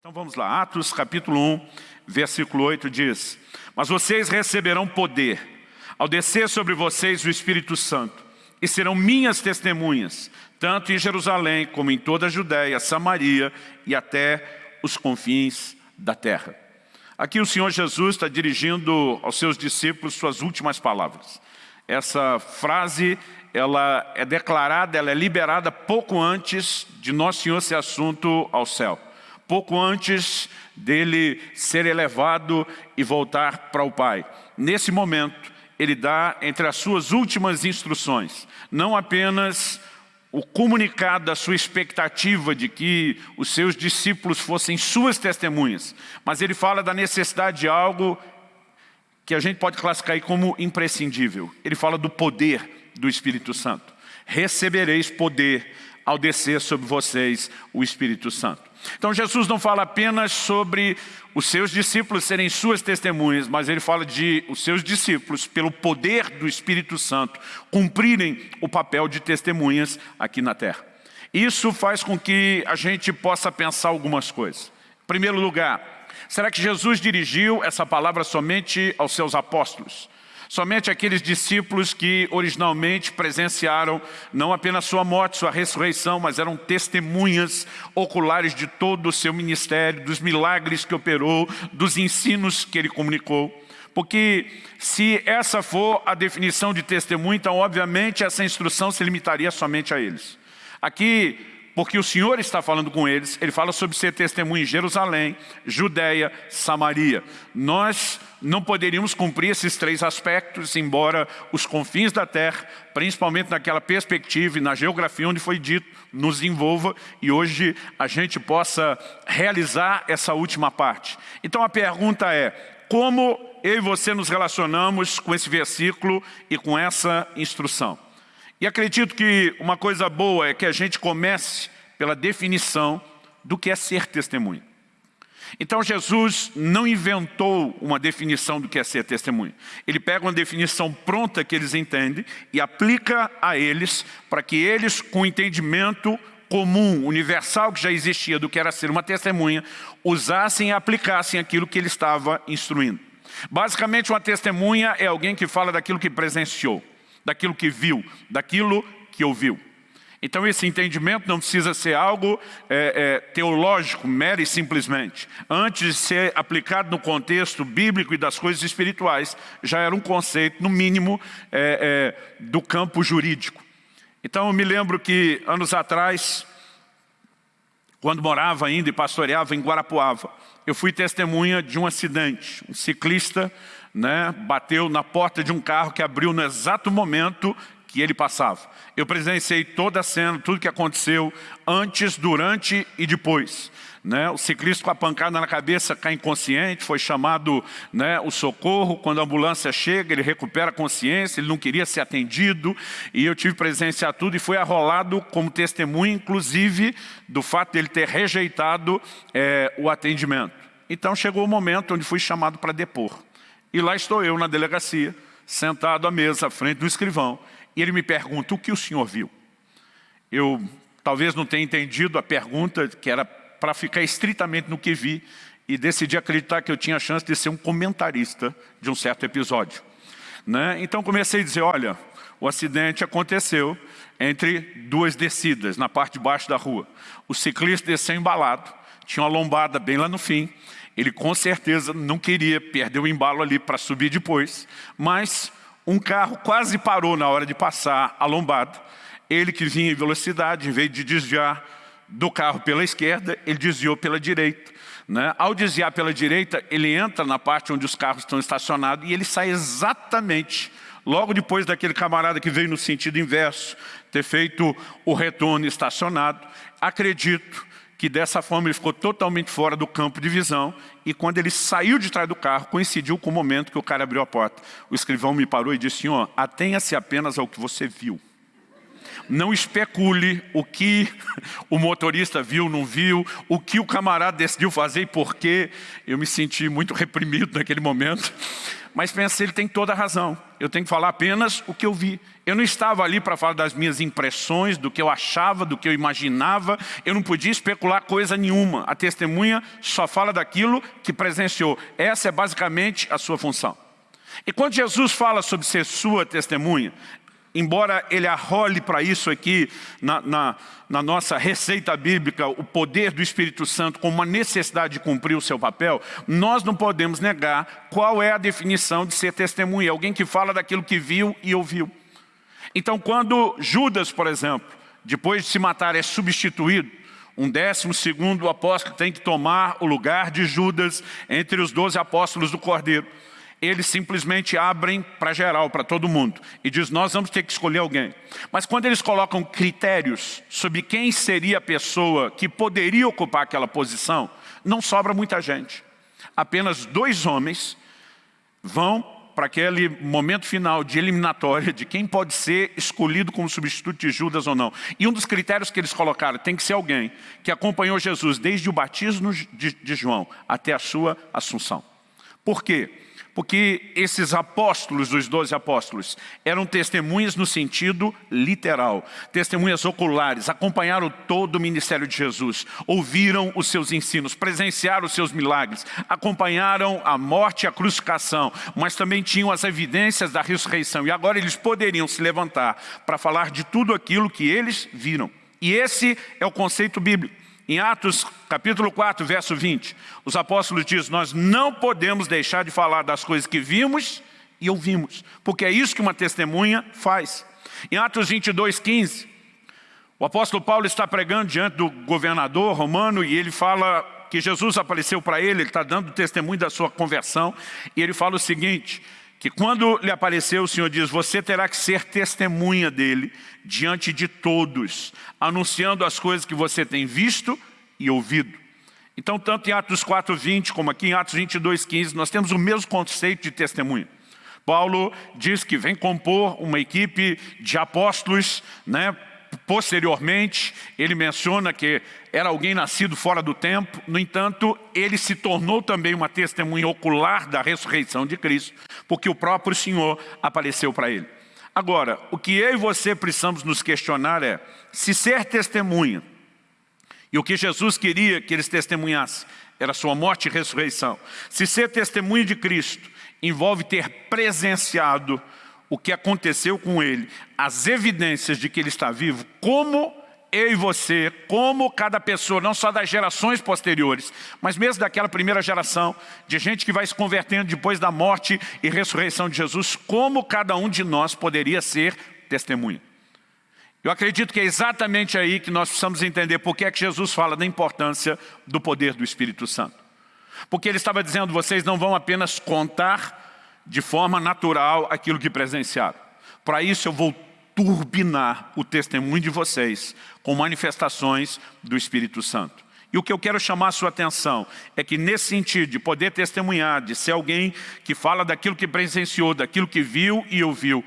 Então vamos lá, Atos capítulo 1, versículo 8 diz Mas vocês receberão poder ao descer sobre vocês o Espírito Santo e serão minhas testemunhas, tanto em Jerusalém como em toda a Judéia, Samaria e até os confins da terra. Aqui o Senhor Jesus está dirigindo aos seus discípulos suas últimas palavras. Essa frase ela é declarada, ela é liberada pouco antes de Nosso Senhor ser assunto ao céu pouco antes dele ser elevado e voltar para o Pai. Nesse momento, ele dá entre as suas últimas instruções, não apenas o comunicado da sua expectativa de que os seus discípulos fossem suas testemunhas, mas ele fala da necessidade de algo que a gente pode classificar como imprescindível. Ele fala do poder do Espírito Santo. Recebereis poder ao descer sobre vocês o Espírito Santo. Então Jesus não fala apenas sobre os seus discípulos serem suas testemunhas, mas ele fala de os seus discípulos, pelo poder do Espírito Santo, cumprirem o papel de testemunhas aqui na terra. Isso faz com que a gente possa pensar algumas coisas. Em primeiro lugar, será que Jesus dirigiu essa palavra somente aos seus apóstolos? Somente aqueles discípulos que originalmente presenciaram não apenas sua morte, sua ressurreição, mas eram testemunhas oculares de todo o seu ministério, dos milagres que operou, dos ensinos que ele comunicou. Porque se essa for a definição de testemunho, então obviamente essa instrução se limitaria somente a eles. Aqui porque o Senhor está falando com eles, ele fala sobre ser testemunho em Jerusalém, Judéia, Samaria. Nós não poderíamos cumprir esses três aspectos, embora os confins da terra, principalmente naquela perspectiva e na geografia onde foi dito, nos envolva e hoje a gente possa realizar essa última parte. Então a pergunta é, como eu e você nos relacionamos com esse versículo e com essa instrução? E acredito que uma coisa boa é que a gente comece pela definição do que é ser testemunho. Então Jesus não inventou uma definição do que é ser testemunho. Ele pega uma definição pronta que eles entendem e aplica a eles para que eles, com o entendimento comum, universal que já existia do que era ser uma testemunha, usassem e aplicassem aquilo que ele estava instruindo. Basicamente uma testemunha é alguém que fala daquilo que presenciou daquilo que viu, daquilo que ouviu. Então esse entendimento não precisa ser algo é, é, teológico, mero e simplesmente. Antes de ser aplicado no contexto bíblico e das coisas espirituais, já era um conceito, no mínimo, é, é do campo jurídico. Então eu me lembro que anos atrás, quando morava ainda e pastoreava em Guarapuava, eu fui testemunha de um acidente. Um ciclista né, bateu na porta de um carro que abriu no exato momento que ele passava. Eu presenciei toda a cena, tudo que aconteceu antes, durante e depois. Né? O ciclista com a pancada na cabeça cai inconsciente, foi chamado né, o socorro, quando a ambulância chega ele recupera a consciência, ele não queria ser atendido e eu tive presenciar tudo e foi arrolado como testemunho, inclusive do fato de ele ter rejeitado é, o atendimento. Então chegou o momento onde fui chamado para depor. E lá estou eu na delegacia, sentado à mesa, à frente do escrivão, e ele me pergunta, o que o senhor viu? Eu talvez não tenha entendido a pergunta, que era para ficar estritamente no que vi, e decidi acreditar que eu tinha a chance de ser um comentarista de um certo episódio. Né? Então comecei a dizer, olha, o acidente aconteceu entre duas descidas, na parte de baixo da rua. O ciclista desceu embalado, tinha uma lombada bem lá no fim, ele com certeza não queria perder o embalo ali para subir depois, mas um carro quase parou na hora de passar a lombada. Ele que vinha em velocidade, em vez de desviar do carro pela esquerda, ele desviou pela direita. Né? Ao desviar pela direita, ele entra na parte onde os carros estão estacionados e ele sai exatamente logo depois daquele camarada que veio no sentido inverso, ter feito o retorno estacionado. Acredito que dessa forma ele ficou totalmente fora do campo de visão e quando ele saiu de trás do carro, coincidiu com o momento que o cara abriu a porta. O escrivão me parou e disse, senhor, atenha-se apenas ao que você viu. não especule o que o motorista viu, não viu, o que o camarada decidiu fazer e por quê. Eu me senti muito reprimido naquele momento. Mas pensei, ele tem toda a razão. Eu tenho que falar apenas o que eu vi. Eu não estava ali para falar das minhas impressões, do que eu achava, do que eu imaginava. Eu não podia especular coisa nenhuma. A testemunha só fala daquilo que presenciou. Essa é basicamente a sua função. E quando Jesus fala sobre ser sua testemunha, embora ele arrole para isso aqui na, na, na, nossa receita bíblica, o poder do Espírito Santo com uma necessidade de cumprir o seu papel, nós não podemos negar qual é a definição de ser testemunha. Alguém que fala daquilo que viu e ouviu. Então quando Judas, por exemplo, depois de se matar é substituído, um décimo segundo apóstolo tem que tomar o lugar de Judas entre os doze apóstolos do Cordeiro eles simplesmente abrem para geral, para todo mundo, e diz, nós vamos ter que escolher alguém. Mas quando eles colocam critérios sobre quem seria a pessoa que poderia ocupar aquela posição, não sobra muita gente. Apenas dois homens vão para aquele momento final de eliminatória de quem pode ser escolhido como substituto de Judas ou não. E um dos critérios que eles colocaram tem que ser alguém que acompanhou Jesus desde o batismo de, João até a sua assunção. Por quê? Porque esses apóstolos, os doze apóstolos, eram testemunhas no sentido literal, testemunhas oculares, acompanharam todo o ministério de Jesus, ouviram os seus ensinos, presenciaram os seus milagres, acompanharam a morte e a crucificação, mas também tinham as evidências da ressurreição. E agora eles poderiam se levantar para falar de tudo aquilo que eles viram. E esse é o conceito bíblico. Em Atos capítulo 4, verso 20, os apóstolos dizem, nós não podemos deixar de falar das coisas que vimos e ouvimos, porque é isso que uma testemunha faz. Em Atos 22, 15, o apóstolo Paulo está pregando diante do governador romano e ele fala que Jesus apareceu para ele, ele está dando testemunho da sua conversão, e ele fala o seguinte, que quando lhe apareceu o Senhor diz, você terá que ser testemunha dele diante de todos, anunciando as coisas que você tem visto e ouvido. Então, tanto em Atos 4.20 como aqui em Atos 22.15, nós temos o mesmo conceito de testemunha. Paulo diz que vem compor uma equipe de apóstolos, né, Posteriormente, ele menciona que era alguém nascido fora do tempo, no entanto, ele se tornou também uma testemunha ocular da ressurreição de Cristo, porque o próprio Senhor apareceu para ele. Agora, o que eu e você precisamos nos questionar é, se ser testemunha, e o que Jesus queria que eles testemunhassem, era sua morte e ressurreição, se ser testemunha de Cristo envolve ter presenciado o que aconteceu com ele, as evidências de que ele está vivo, como eu e você, como cada pessoa, não só das gerações posteriores, mas mesmo daquela primeira geração, de gente que vai se convertendo depois da morte e ressurreição de Jesus, como cada um de nós poderia ser testemunha. Eu acredito que é exatamente aí que nós precisamos entender por que é que Jesus fala da importância do poder do Espírito Santo. Porque ele estava dizendo, vocês não vão apenas contar de forma natural aquilo que presenciaram. Para isso eu vou turbinar o testemunho de vocês com manifestações do Espírito Santo. E o que eu quero chamar a sua atenção é que nesse sentido de poder testemunhar, de ser alguém que fala daquilo que presenciou, daquilo que viu e ouviu,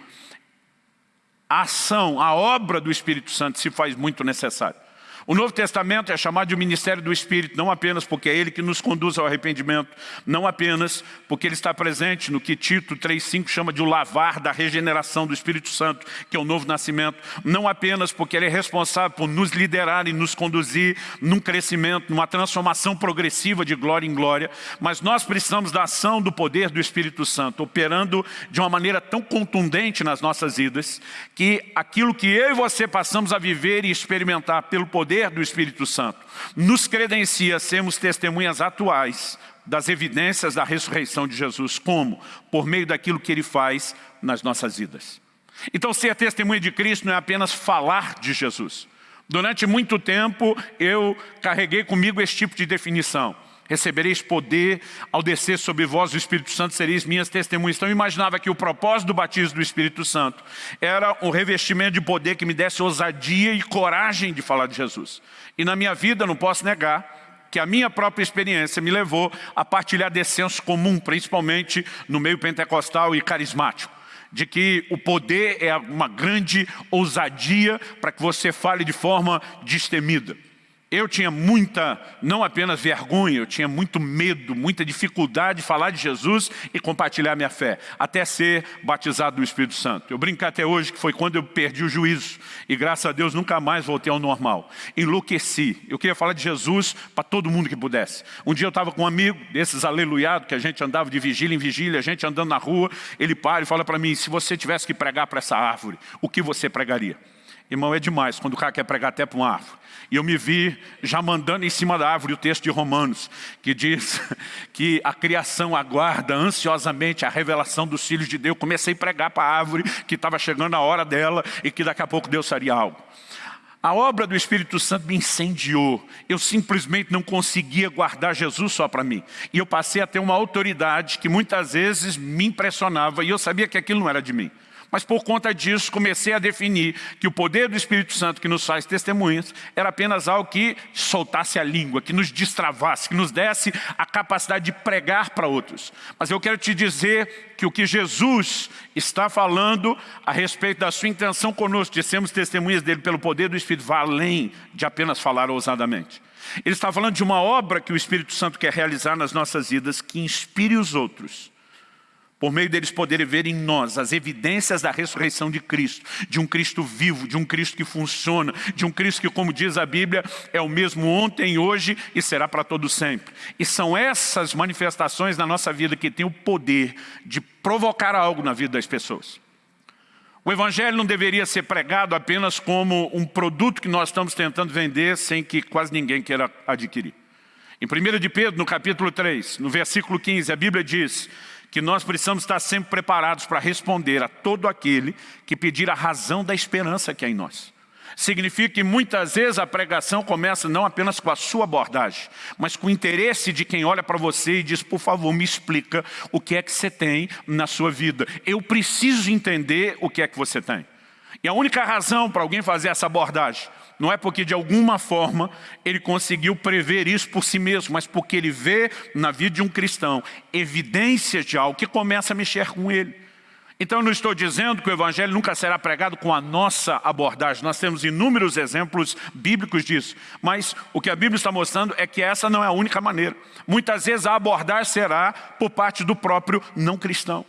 a ação, a obra do Espírito Santo se faz muito necessária. O Novo Testamento é chamado de ministério do Espírito, não apenas porque é Ele que nos conduz ao arrependimento, não apenas porque Ele está presente no que Tito 3,5 chama de o lavar da regeneração do Espírito Santo, que é o novo nascimento, não apenas porque Ele é responsável por nos liderar e nos conduzir num crescimento, numa transformação progressiva de glória em glória, mas nós precisamos da ação do poder do Espírito Santo, operando de uma maneira tão contundente nas nossas vidas, que aquilo que eu e você passamos a viver e experimentar pelo poder poder do Espírito Santo nos credencia a sermos testemunhas atuais das evidências da ressurreição de Jesus. Como? Por meio daquilo que Ele faz nas nossas vidas. Então ser testemunha de Cristo não é apenas falar de Jesus. Durante muito tempo eu carreguei comigo esse tipo de definição recebereis poder, ao descer sobre vós o Espírito Santo sereis minhas testemunhas. Então eu imaginava que o propósito do batismo do Espírito Santo era um revestimento de poder que me desse ousadia e coragem de falar de Jesus. E na minha vida, não posso negar, que a minha própria experiência me levou a partilhar desse senso comum, principalmente no meio pentecostal e carismático de que o poder é uma grande ousadia para que você fale de forma destemida. Eu tinha muita, não apenas vergonha, eu tinha muito medo, muita dificuldade de falar de Jesus e compartilhar minha fé, até ser batizado do Espírito Santo. Eu brinco até hoje que foi quando eu perdi o juízo e graças a Deus nunca mais voltei ao normal. Enlouqueci. Eu queria falar de Jesus para todo mundo que pudesse. Um dia eu estava com um amigo desses aleluiados que a gente andava de vigília em vigília, a gente andando na rua, ele para e fala para mim, se você tivesse que pregar para essa árvore, o que você pregaria? Irmão, é demais quando o cara quer pregar até para uma árvore. E eu me vi já mandando em cima da árvore o texto de Romanos, que diz que a criação aguarda ansiosamente a revelação dos filhos de Deus. Comecei a pregar para a árvore que estava chegando a hora dela e que daqui a pouco Deus faria algo. A obra do Espírito Santo me incendiou. Eu simplesmente não conseguia guardar Jesus só para mim. E eu passei a ter uma autoridade que muitas vezes me impressionava e eu sabia que aquilo não era de mim. Mas por conta disso, comecei a definir que o poder do Espírito Santo que nos faz testemunhas era apenas algo que soltasse a língua, que nos destravasse, que nos desse a capacidade de pregar para outros. Mas eu quero te dizer que o que Jesus está falando a respeito da sua intenção conosco, de sermos testemunhas dele pelo poder do Espírito, vai além de apenas falar ousadamente. Ele está falando de uma obra que o Espírito Santo quer realizar nas nossas vidas, que inspire os outros por meio deles poderem ver em nós as evidências da ressurreição de Cristo, de um Cristo vivo, de um Cristo que funciona, de um Cristo que, como diz a Bíblia, é o mesmo ontem, hoje e será para todo sempre. E são essas manifestações na nossa vida que têm o poder de provocar algo na vida das pessoas. O Evangelho não deveria ser pregado apenas como um produto que nós estamos tentando vender sem que quase ninguém queira adquirir. Em 1 de Pedro, no capítulo 3, no versículo 15, a Bíblia diz que nós precisamos estar sempre preparados para responder a todo aquele que pedir a razão da esperança que é em nós. Significa que muitas vezes a pregação começa não apenas com a sua abordagem, mas com o interesse de quem olha para você e diz, por favor, me explica o que é que você tem na sua vida. Eu preciso entender o que é que você tem. E a única razão para alguém fazer essa abordagem não é porque de alguma forma ele conseguiu prever isso por si mesmo, mas porque ele vê na vida de um cristão evidências de algo que começa a mexer com ele. Então eu não estou dizendo que o Evangelho nunca será pregado com a nossa abordagem. Nós temos inúmeros exemplos bíblicos disso. Mas o que a Bíblia está mostrando é que essa não é a única maneira. Muitas vezes a abordagem será por parte do próprio não cristão.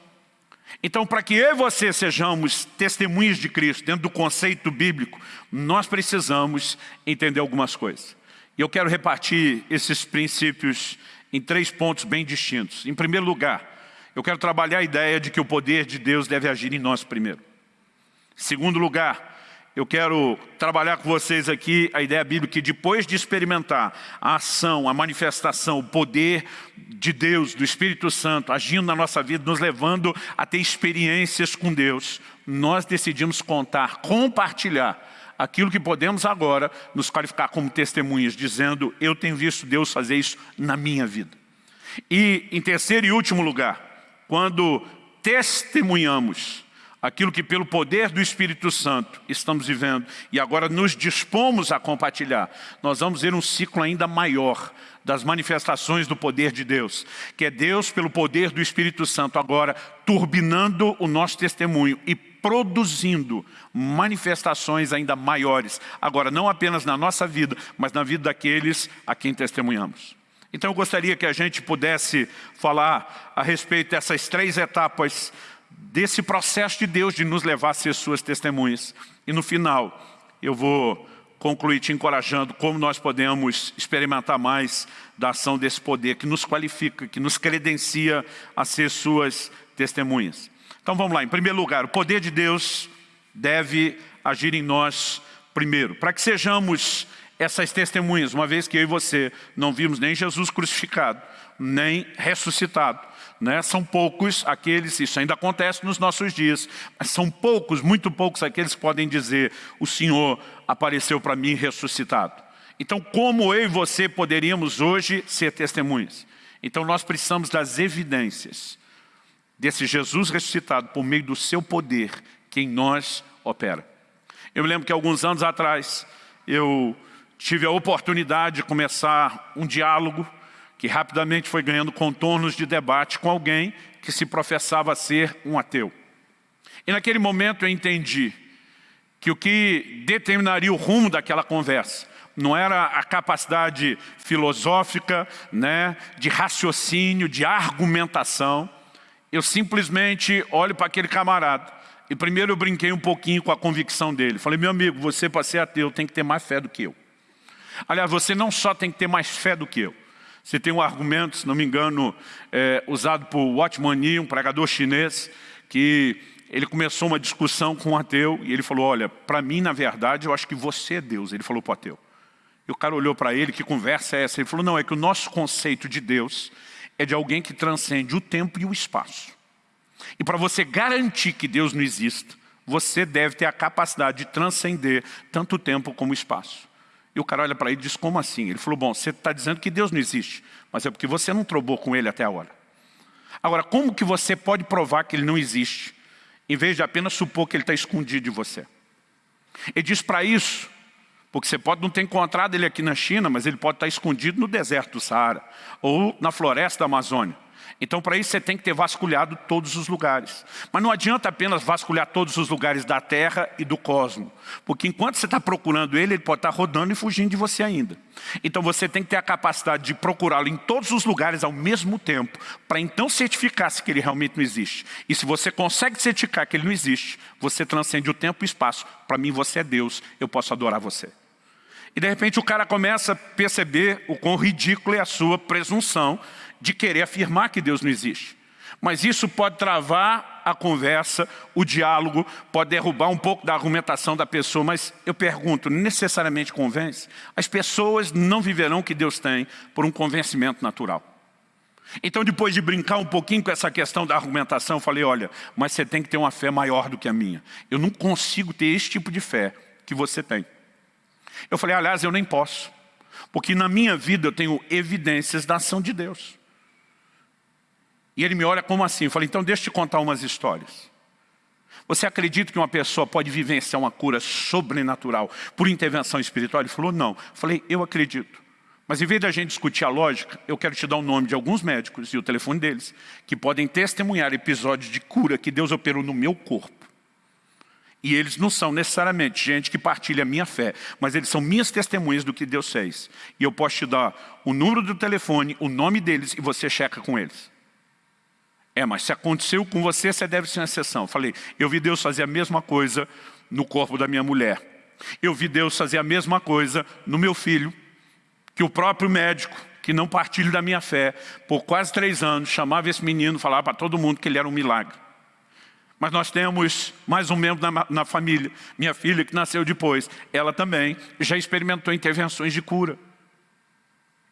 Então, para que eu e você sejamos testemunhas de Cristo, dentro do conceito bíblico, nós precisamos entender algumas coisas. E eu quero repartir esses princípios em três pontos bem distintos. Em primeiro lugar, eu quero trabalhar a ideia de que o poder de Deus deve agir em nós primeiro. Em segundo lugar, eu quero trabalhar com vocês aqui a ideia bíblica que depois de experimentar a ação, a manifestação, o poder de Deus, do Espírito Santo, agindo na nossa vida, nos levando a ter experiências com Deus, nós decidimos contar, compartilhar aquilo que podemos agora nos qualificar como testemunhas, dizendo, eu tenho visto Deus fazer isso na minha vida. E em terceiro e último lugar, quando testemunhamos aquilo que pelo poder do Espírito Santo estamos vivendo e agora nos dispomos a compartilhar, nós vamos ver um ciclo ainda maior das manifestações do poder de Deus, que é Deus pelo poder do Espírito Santo agora turbinando o nosso testemunho e produzindo manifestações ainda maiores, agora não apenas na nossa vida, mas na vida daqueles a quem testemunhamos. Então eu gostaria que a gente pudesse falar a respeito dessas três etapas desse processo de Deus de nos levar a ser suas testemunhas. E no final, eu vou concluir te encorajando como nós podemos experimentar mais da ação desse poder que nos qualifica, que nos credencia a ser suas testemunhas. Então vamos lá, em primeiro lugar, o poder de Deus deve agir em nós primeiro, para que sejamos essas testemunhas, uma vez que eu e você não vimos nem Jesus crucificado, nem ressuscitado. Né? São poucos aqueles, isso ainda acontece nos nossos dias, mas são poucos, muito poucos aqueles que podem dizer o Senhor apareceu para mim ressuscitado. Então como eu e você poderíamos hoje ser testemunhas? Então nós precisamos das evidências desse Jesus ressuscitado por meio do seu poder que em nós opera. Eu me lembro que alguns anos atrás eu tive a oportunidade de começar um diálogo que rapidamente foi ganhando contornos de debate com alguém que se professava ser um ateu. E naquele momento eu entendi que o que determinaria o rumo daquela conversa não era a capacidade filosófica, né, de raciocínio, de argumentação. Eu simplesmente olho para aquele camarada e primeiro eu brinquei um pouquinho com a convicção dele. Falei, meu amigo, você para ser ateu tem que ter mais fé do que eu. Aliás, você não só tem que ter mais fé do que eu. Você tem um argumento, se não me engano, é, usado por Watchman Nee, um pregador chinês, que ele começou uma discussão com um ateu e ele falou, olha, para mim, na verdade, eu acho que você é Deus. Ele falou para o ateu. E o cara olhou para ele, que conversa é essa? Ele falou, não, é que o nosso conceito de Deus é de alguém que transcende o tempo e o espaço. E para você garantir que Deus não exista, você deve ter a capacidade de transcender tanto o tempo como o espaço. E o cara olha para ele e diz, como assim? Ele falou, bom, você está dizendo que Deus não existe, mas é porque você não trobou com ele até agora. Agora, como que você pode provar que ele não existe, em vez de apenas supor que ele está escondido de você? Ele diz para isso, porque você pode não ter encontrado ele aqui na China, mas ele pode estar escondido no deserto do Saara, ou na floresta da Amazônia. Então, para isso, você tem que ter vasculhado todos os lugares. Mas não adianta apenas vasculhar todos os lugares da Terra e do cosmos. Porque enquanto você está procurando ele, ele pode estar rodando e fugindo de você ainda. Então, você tem que ter a capacidade de procurá-lo em todos os lugares ao mesmo tempo, para então certificar-se que ele realmente não existe. E se você consegue certificar que ele não existe, você transcende o tempo e o espaço. Para mim, você é Deus, eu posso adorar você. E de repente o cara começa a perceber o quão ridículo é a sua presunção de querer afirmar que Deus não existe. Mas isso pode travar a conversa, o diálogo, pode derrubar um pouco da argumentação da pessoa, mas eu pergunto, necessariamente convence? As pessoas não viverão o que Deus tem por um convencimento natural. Então, depois de brincar um pouquinho com essa questão da argumentação, eu falei, olha, mas você tem que ter uma fé maior do que a minha. Eu não consigo ter esse tipo de fé que você tem. Eu falei, aliás, eu nem posso. Porque na minha vida eu tenho evidências da ação de Deus. E ele me olha como assim? Eu falei, então deixa eu te contar umas histórias. Você acredita que uma pessoa pode vivenciar uma cura sobrenatural por intervenção espiritual? Ele falou, não. Eu falei, eu acredito. Mas em vez da gente discutir a lógica, eu quero te dar o nome de alguns médicos e o telefone deles, que podem testemunhar episódios de cura que Deus operou no meu corpo. E eles não são necessariamente gente que partilha a minha fé, mas eles são minhas testemunhas do que Deus fez. E eu posso te dar o número do telefone, o nome deles, e você checa com eles. É, mas se aconteceu com você, você deve ser uma exceção. Eu falei, eu vi Deus fazer a mesma coisa no corpo da minha mulher. Eu vi Deus fazer a mesma coisa no meu filho, que o próprio médico, que não partilha da minha fé, por quase três anos, chamava esse menino, falava para todo mundo que ele era um milagre. Mas nós temos mais um membro na, na família, minha filha que nasceu depois, ela também já experimentou intervenções de cura.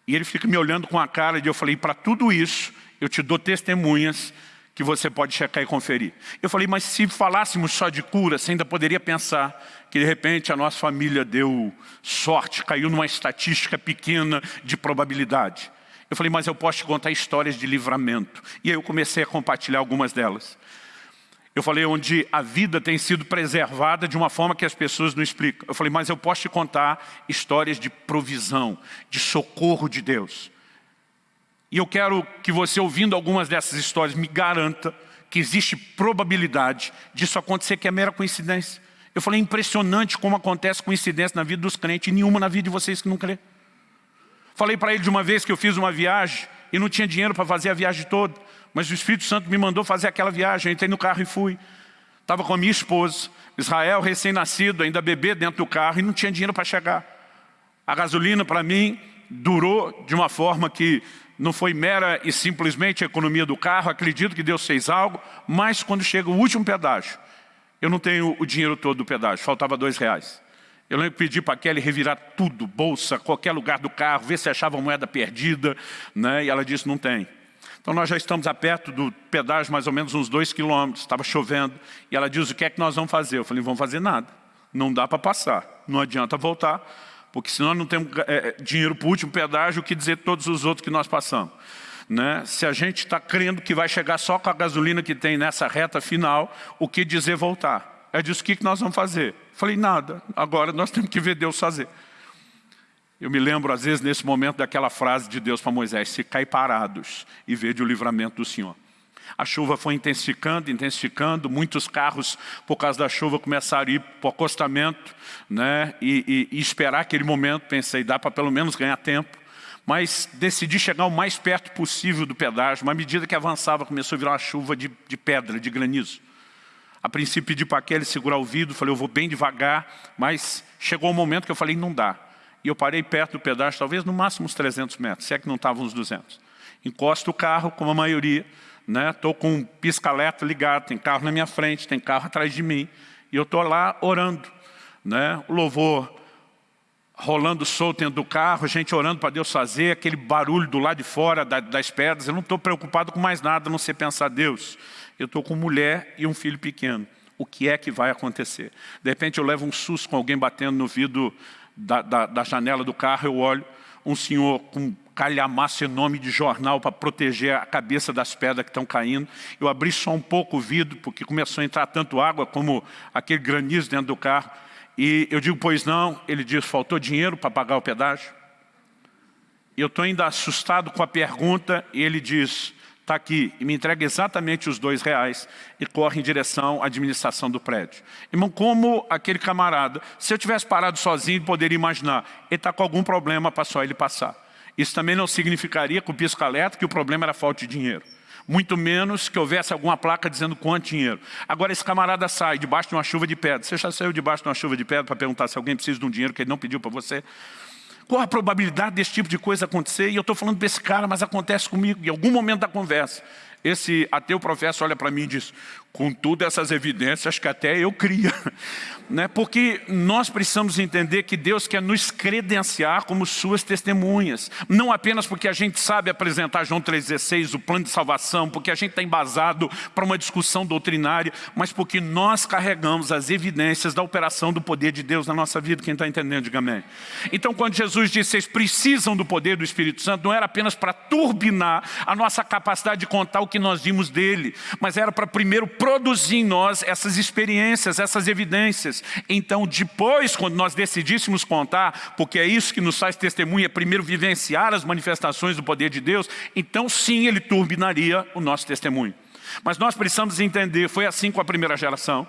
E ele fica me olhando com a cara de eu falei, para tudo isso, eu te dou testemunhas que você pode checar e conferir. Eu falei, mas se falássemos só de cura, você ainda poderia pensar que de repente a nossa família deu sorte, caiu numa estatística pequena de probabilidade. Eu falei, mas eu posso te contar histórias de livramento. E aí eu comecei a compartilhar algumas delas. Eu falei onde a vida tem sido preservada de uma forma que as pessoas não explicam. Eu falei, mas eu posso te contar histórias de provisão, de socorro de Deus. E eu quero que você, ouvindo algumas dessas histórias, me garanta que existe probabilidade disso acontecer, que é mera coincidência. Eu falei, impressionante como acontece coincidência na vida dos crentes e nenhuma na vida de vocês que não crê. Falei para ele de uma vez que eu fiz uma viagem e não tinha dinheiro para fazer a viagem toda, mas o Espírito Santo me mandou fazer aquela viagem, eu entrei no carro e fui. Estava com a minha esposa, Israel recém-nascido, ainda bebê dentro do carro e não tinha dinheiro para chegar. A gasolina para mim durou de uma forma que não foi mera e simplesmente economia do carro, acredito que Deus fez algo, mas quando chega o último pedágio, eu não tenho o dinheiro todo do pedágio, faltava dois reais. Eu lembro que pedi para a Kelly revirar tudo, bolsa, qualquer lugar do carro, ver se achava moeda perdida, né? e ela disse, não tem. Então nós já estamos a perto do pedágio, mais ou menos uns dois quilômetros, estava chovendo, e ela diz, o que é que nós vamos fazer? Eu falei, vamos fazer nada, não dá para passar, não adianta voltar, porque senão não temos é, dinheiro para o último pedágio, o que dizer todos os outros que nós passamos. Né? Se a gente está crendo que vai chegar só com a gasolina que tem nessa reta final, o que dizer voltar? É disso que nós vamos fazer. Falei, nada, agora nós temos que ver Deus fazer. Eu me lembro, às vezes, nesse momento, daquela frase de Deus para Moisés, se cai parados e vede o livramento do Senhor. A chuva foi intensificando, intensificando, muitos carros, por causa da chuva, começaram a ir para o acostamento né? e, e, e esperar aquele momento. Pensei, dá para pelo menos ganhar tempo. Mas decidi chegar o mais perto possível do pedágio. Mas à medida que avançava, começou a virar uma chuva de, de pedra, de granizo. A princípio pedi para aquele segurar o vidro, falei, eu vou bem devagar, mas chegou o um momento que eu falei, não dá. E eu parei perto do pedágio, talvez no máximo uns 300 metros, se é que não estavam uns 200. Encosto o carro, como a maioria, Estou né? com um pisca-alerta ligado, tem carro na minha frente, tem carro atrás de mim. E eu estou lá orando. Né? O louvor rolando solto dentro do carro, gente orando para Deus fazer, aquele barulho do lado de fora da, das pedras. Eu não estou preocupado com mais nada, a não ser pensar, Deus, eu estou com mulher e um filho pequeno. O que é que vai acontecer? De repente eu levo um susto com alguém batendo no vidro da, da, da janela do carro, eu olho, um senhor com calhamaço enorme de jornal para proteger a cabeça das pedras que estão caindo. Eu abri só um pouco o vidro, porque começou a entrar tanto água como aquele granizo dentro do carro. E eu digo, pois não. Ele diz, faltou dinheiro para pagar o pedágio? Eu estou ainda assustado com a pergunta, e ele diz, está aqui, e me entrega exatamente os dois reais e corre em direção à administração do prédio. Irmão, como aquele camarada, se eu tivesse parado sozinho, poderia imaginar, ele está com algum problema para só ele passar. Isso também não significaria com o pisca-alerta que o problema era falta de dinheiro. Muito menos que houvesse alguma placa dizendo quanto dinheiro. Agora esse camarada sai debaixo de uma chuva de pedra. Você já saiu debaixo de uma chuva de pedra para perguntar se alguém precisa de um dinheiro que ele não pediu para você? Qual a probabilidade desse tipo de coisa acontecer? E eu estou falando desse cara, mas acontece comigo. Em algum momento da conversa, esse ateu professor olha para mim e diz, com todas essas evidências, que até eu cria. Né? Porque nós precisamos entender que Deus quer nos credenciar como suas testemunhas. Não apenas porque a gente sabe apresentar João 3,16, o plano de salvação, porque a gente está embasado para uma discussão doutrinária, mas porque nós carregamos as evidências da operação do poder de Deus na nossa vida. Quem está entendendo, diga amém. Então quando Jesus disse, vocês precisam do poder do Espírito Santo, não era apenas para turbinar a nossa capacidade de contar o que nós vimos dele, mas era para primeiro produzir em nós essas experiências, essas evidências. Então, depois, quando nós decidíssemos contar, porque é isso que nos faz testemunha, primeiro vivenciar as manifestações do poder de Deus, então sim, ele turbinaria o nosso testemunho. Mas nós precisamos entender, foi assim com a primeira geração.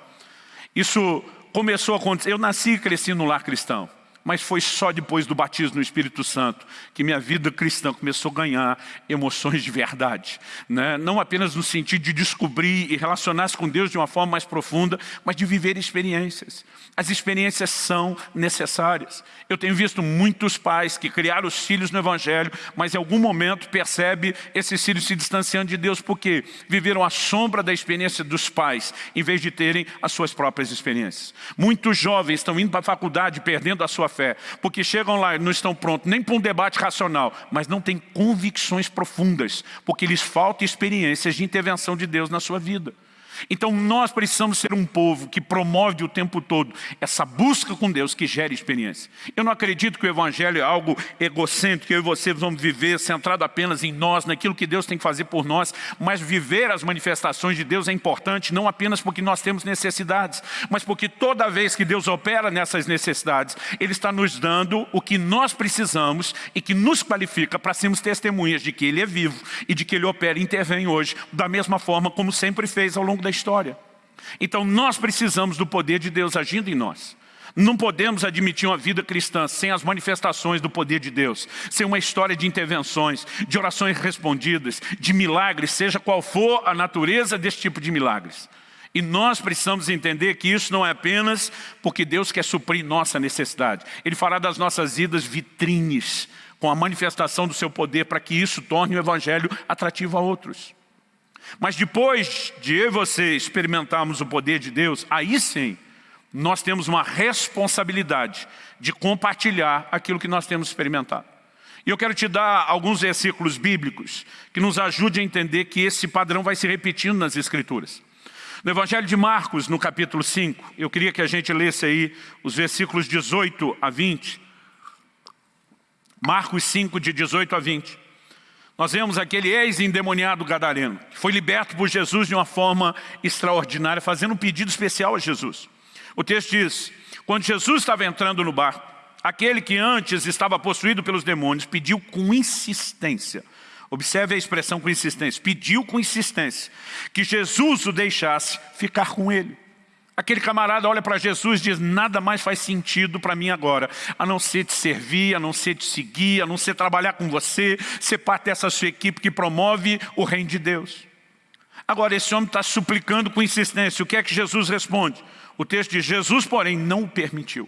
Isso começou a acontecer, eu nasci e cresci no lar cristão mas foi só depois do batismo no Espírito Santo que minha vida cristã começou a ganhar emoções de verdade. Né? Não apenas no sentido de descobrir e relacionar-se com Deus de uma forma mais profunda, mas de viver experiências. As experiências são necessárias. Eu tenho visto muitos pais que criaram os filhos no Evangelho, mas em algum momento percebe esses filhos se distanciando de Deus porque viveram a sombra da experiência dos pais, em vez de terem as suas próprias experiências. Muitos jovens estão indo para a faculdade perdendo a sua fé, porque chegam lá e não estão prontos nem para um debate racional, mas não têm convicções profundas, porque lhes falta experiências de intervenção de Deus na sua vida. Então nós precisamos ser um povo que promove o tempo todo essa busca com Deus que gere experiência. Eu não acredito que o Evangelho é algo egocêntrico, eu e você vamos viver centrado apenas em nós, naquilo que Deus tem que fazer por nós, mas viver as manifestações de Deus é importante, não apenas porque nós temos necessidades, mas porque toda vez que Deus opera nessas necessidades, Ele está nos dando o que nós precisamos e que nos qualifica para sermos testemunhas de que Ele é vivo e de que Ele opera e intervém hoje, da mesma forma como sempre fez ao longo da história. Então nós precisamos do poder de Deus agindo em nós. Não podemos admitir uma vida cristã sem as manifestações do poder de Deus, sem uma história de intervenções, de orações respondidas, de milagres, seja qual for a natureza desse tipo de milagres. E nós precisamos entender que isso não é apenas porque Deus quer suprir nossa necessidade. Ele fará das nossas vidas vitrines, com a manifestação do seu poder, para que isso torne o Evangelho atrativo a outros. Mas depois de eu e você experimentarmos o poder de Deus, aí sim, nós temos uma responsabilidade de compartilhar aquilo que nós temos experimentado. E eu quero te dar alguns versículos bíblicos que nos ajudem a entender que esse padrão vai se repetindo nas Escrituras. No Evangelho de Marcos, no capítulo 5, eu queria que a gente lesse aí os versículos 18 a 20. Marcos 5, de 18 a 20. Nós vemos aquele ex-endemoniado gadareno, que foi liberto por Jesus de uma forma extraordinária, fazendo um pedido especial a Jesus. O texto diz, quando Jesus estava entrando no barco, aquele que antes estava possuído pelos demônios pediu com insistência, Observe a expressão com insistência. Pediu com insistência que Jesus o deixasse ficar com ele. Aquele camarada olha para Jesus e diz, nada mais faz sentido para mim agora, a não ser te servir, a não ser te seguir, a não ser trabalhar com você, ser parte dessa sua equipe que promove o reino de Deus. Agora, esse homem está suplicando com insistência. O que é que Jesus responde? O texto diz, Jesus, porém, não o permitiu.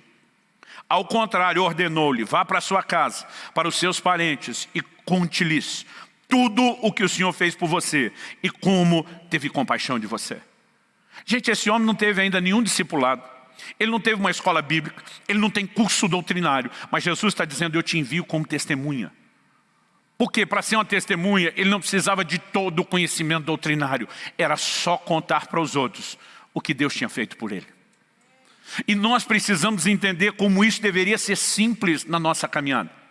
Ao contrário, ordenou-lhe, vá para sua casa, para os seus parentes e conte-lhes tudo o que o Senhor fez por você e como teve compaixão de você. Gente, esse homem não teve ainda nenhum discipulado. Ele não teve uma escola bíblica, ele não tem curso doutrinário, mas Jesus está dizendo, eu te envio como testemunha. Porque para ser uma testemunha, ele não precisava de todo o conhecimento doutrinário, era só contar para os outros o que Deus tinha feito por ele. E nós precisamos entender como isso deveria ser simples na nossa caminhada.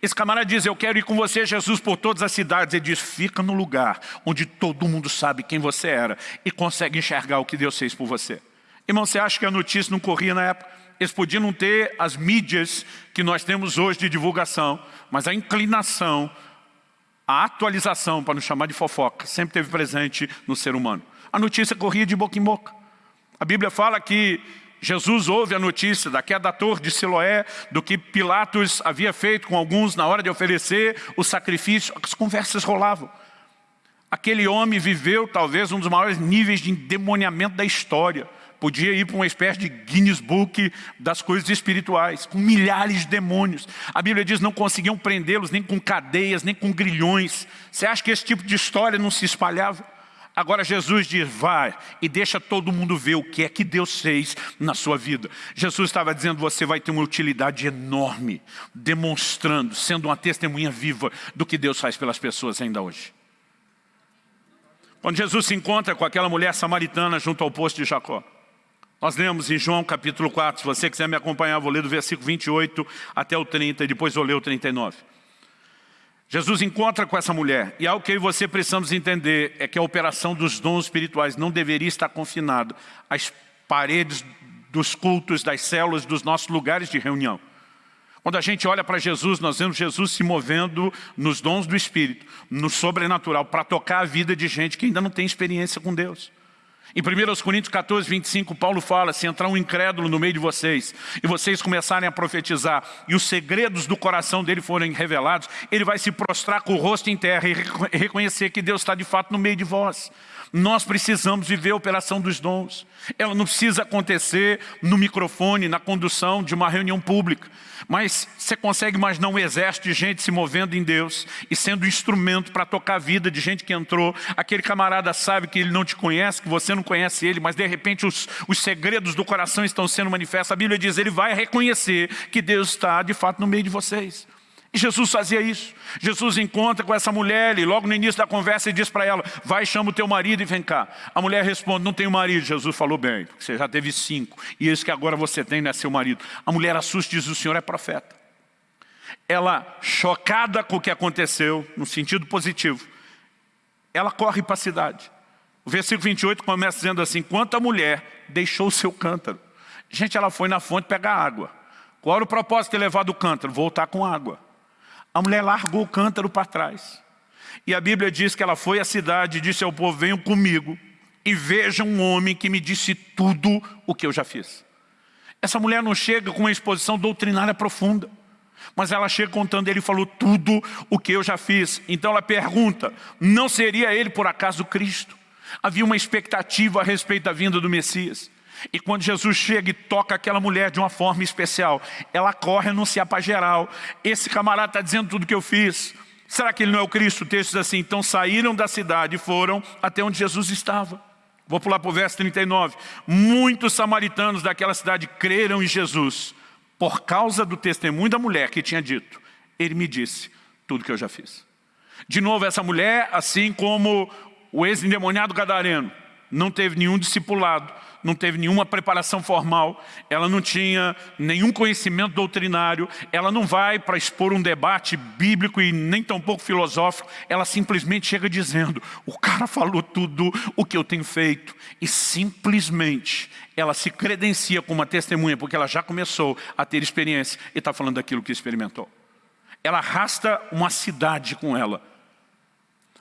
Esse camarada diz, eu quero ir com você, Jesus, por todas as cidades. Ele diz, fica no lugar onde todo mundo sabe quem você era e consegue enxergar o que Deus fez por você. Irmão, você acha que a notícia não corria na época? Eles podiam não ter as mídias que nós temos hoje de divulgação, mas a inclinação, a atualização, para não chamar de fofoca, sempre teve presente no ser humano. A notícia corria de boca em boca. A Bíblia fala que Jesus ouve a notícia da queda da torre de Siloé, do que Pilatos havia feito com alguns na hora de oferecer o sacrifício. As conversas rolavam. Aquele homem viveu talvez um dos maiores níveis de endemoniamento da história. Podia ir para uma espécie de Guinness Book das coisas espirituais, com milhares de demônios. A Bíblia diz que não conseguiam prendê-los nem com cadeias, nem com grilhões. Você acha que esse tipo de história não se espalhava? Agora Jesus diz, vai e deixa todo mundo ver o que é que Deus fez na sua vida. Jesus estava dizendo, você vai ter uma utilidade enorme, demonstrando, sendo uma testemunha viva do que Deus faz pelas pessoas ainda hoje. Quando Jesus se encontra com aquela mulher samaritana junto ao poço de Jacó, nós lemos em João capítulo 4, se você quiser me acompanhar, vou ler do versículo 28 até o 30 e depois vou ler o 39. Jesus encontra com essa mulher e algo que eu e você precisamos entender é que a operação dos dons espirituais não deveria estar confinada às paredes dos cultos, das células, dos nossos lugares de reunião. Quando a gente olha para Jesus, nós vemos Jesus se movendo nos dons do Espírito, no sobrenatural, para tocar a vida de gente que ainda não tem experiência com Deus. Em 1 Coríntios 14, 25, Paulo fala, se entrar um incrédulo no meio de vocês, e vocês começarem a profetizar, e os segredos do coração dele forem revelados, ele vai se prostrar com o rosto em terra e reconhecer que Deus está de fato no meio de vós. Nós precisamos viver a operação dos dons. Ela não precisa acontecer no microfone, na condução de uma reunião pública. Mas você consegue imaginar um exército de gente se movendo em Deus e sendo instrumento para tocar a vida de gente que entrou. Aquele camarada sabe que ele não te conhece, que você não conhece ele, mas de repente os, os segredos do coração estão sendo manifestos. A Bíblia diz, ele vai reconhecer que Deus está de fato no meio de vocês. Jesus fazia isso. Jesus encontra com essa mulher e logo no início da conversa ele diz para ela, vai chama o teu marido e vem cá. A mulher responde, não tenho marido. Jesus falou bem, você já teve cinco. E esse que agora você tem não é seu marido. A mulher assusta e diz, o Senhor é profeta. Ela, chocada com o que aconteceu, no sentido positivo, ela corre para a cidade. O versículo 28 começa dizendo assim, quanto a mulher deixou o seu cântaro. Gente, ela foi na fonte pegar água. Qual era o propósito de levar do cântaro? Voltar com água. A mulher largou o cântaro para trás. E a Bíblia diz que ela foi à cidade e disse ao povo, venham comigo e vejam um homem que me disse tudo o que eu já fiz. Essa mulher não chega com uma exposição doutrinária profunda, mas ela chega contando, ele falou tudo o que eu já fiz. Então ela pergunta, não seria ele por acaso Cristo? Havia uma expectativa a respeito da vinda do Messias. E quando Jesus chega e toca aquela mulher de uma forma especial, ela corre anunciar para geral. Esse camarada está dizendo tudo que eu fiz. Será que ele não é o Cristo? O texto diz assim, então saíram da cidade e foram até onde Jesus estava. Vou pular para o verso 39. Muitos samaritanos daquela cidade creram em Jesus por causa do testemunho da mulher que tinha dito. Ele me disse tudo que eu já fiz. De novo, essa mulher, assim como o ex-endemoniado gadareno, não teve nenhum discipulado, não teve nenhuma preparação formal, ela não tinha nenhum conhecimento doutrinário, ela não vai para expor um debate bíblico e nem tão pouco filosófico, ela simplesmente chega dizendo, o cara falou tudo o que eu tenho feito, e simplesmente ela se credencia como uma testemunha, porque ela já começou a ter experiência e está falando daquilo que experimentou. Ela arrasta uma cidade com ela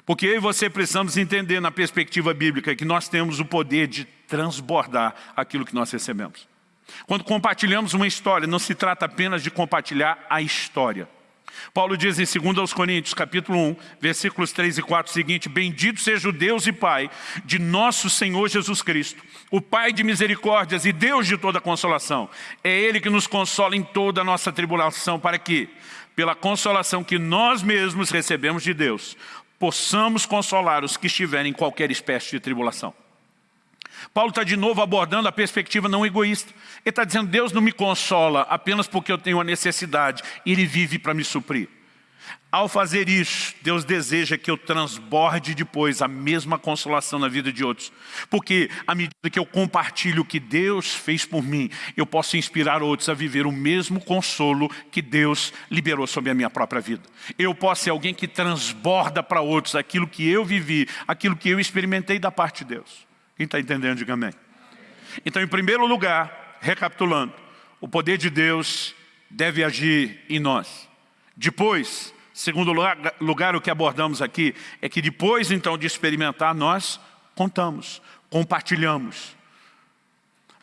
Porque eu e você precisamos entender na perspectiva bíblica que nós temos o poder de transbordar aquilo que nós recebemos. Quando compartilhamos uma história, não se trata apenas de compartilhar a história. Paulo diz em 2 Coríntios, capítulo 1, versículos 3 e 4, o seguinte, Bendito seja o Deus e Pai de nosso Senhor Jesus Cristo, o Pai de misericórdias e Deus de toda consolação. É Ele que nos consola em toda a nossa tribulação, para que, pela consolação que nós mesmos recebemos de Deus, possamos consolar os que estiverem em qualquer espécie de tribulação. Paulo está de novo abordando a perspectiva não egoísta. Ele está dizendo, Deus não me consola apenas porque eu tenho a necessidade, Ele vive para me suprir. Ao fazer isso, Deus deseja que eu transborde depois a mesma consolação na vida de outros. Porque à medida que eu compartilho o que Deus fez por mim, eu posso inspirar outros a viver o mesmo consolo que Deus liberou sobre a minha própria vida. Eu posso ser alguém que transborda para outros aquilo que eu vivi, aquilo que eu experimentei da parte de Deus. Quem está entendendo, diga amém. Então, em primeiro lugar, recapitulando, o poder de Deus deve agir em nós. Depois, segundo lugar, o que abordamos aqui, é que depois então de experimentar, nós contamos, compartilhamos.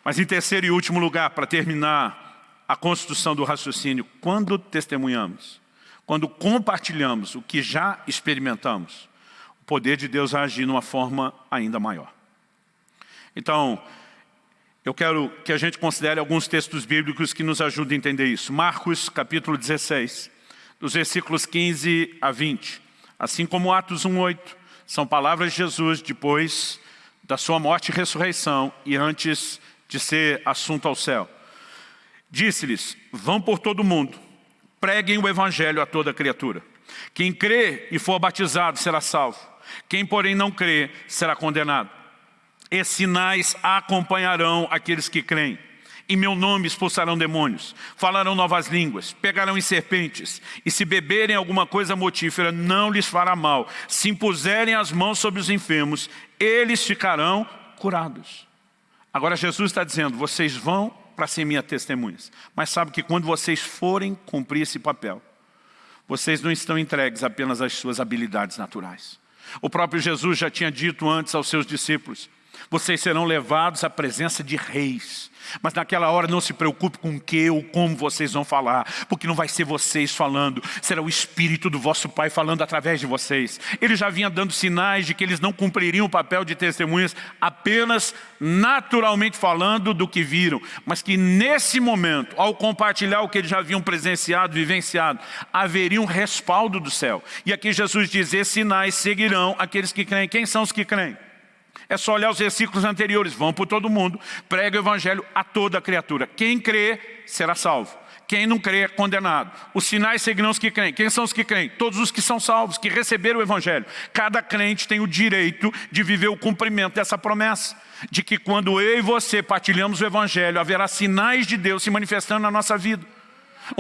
Mas em terceiro e último lugar, para terminar a construção do raciocínio, quando testemunhamos, quando compartilhamos o que já experimentamos, o poder de Deus agir de uma forma ainda maior. Então, eu quero que a gente considere alguns textos bíblicos que nos ajudem a entender isso. Marcos, capítulo 16, dos versículos 15 a 20. Assim como Atos 1,8, são palavras de Jesus depois da sua morte e ressurreição e antes de ser assunto ao céu. Disse-lhes, vão por todo o mundo, preguem o evangelho a toda criatura. Quem crê e for batizado será salvo. Quem, porém, não crê, será condenado. E sinais acompanharão aqueles que creem. Em meu nome expulsarão demônios, falarão novas línguas, pegarão em serpentes, e se beberem alguma coisa motífera, não lhes fará mal. Se impuserem as mãos sobre os enfermos, eles ficarão curados. Agora Jesus está dizendo, vocês vão para ser minhas testemunhas. Mas sabe que quando vocês forem cumprir esse papel, vocês não estão entregues apenas às suas habilidades naturais. O próprio Jesus já tinha dito antes aos seus discípulos, vocês serão levados à presença de reis. Mas naquela hora não se preocupe com o que ou como vocês vão falar, porque não vai ser vocês falando, será o Espírito do vosso Pai falando através de vocês. Ele já vinha dando sinais de que eles não cumpririam o papel de testemunhas apenas naturalmente falando do que viram, mas que nesse momento, ao compartilhar o que eles já haviam presenciado, vivenciado, haveria um respaldo do céu. E aqui Jesus diz, esses sinais seguirão aqueles que creem. Quem são os que creem? É só olhar os versículos anteriores. Vão por todo mundo, prega o evangelho a toda criatura. Quem crê será salvo. Quem não crê é condenado. Os sinais seguirão os que creem. Quem são os que creem? Todos os que são salvos, que receberam o Evangelho. Cada crente tem o direito de viver o cumprimento dessa promessa. De que quando eu e você partilhamos o Evangelho, haverá sinais de Deus se manifestando na nossa vida.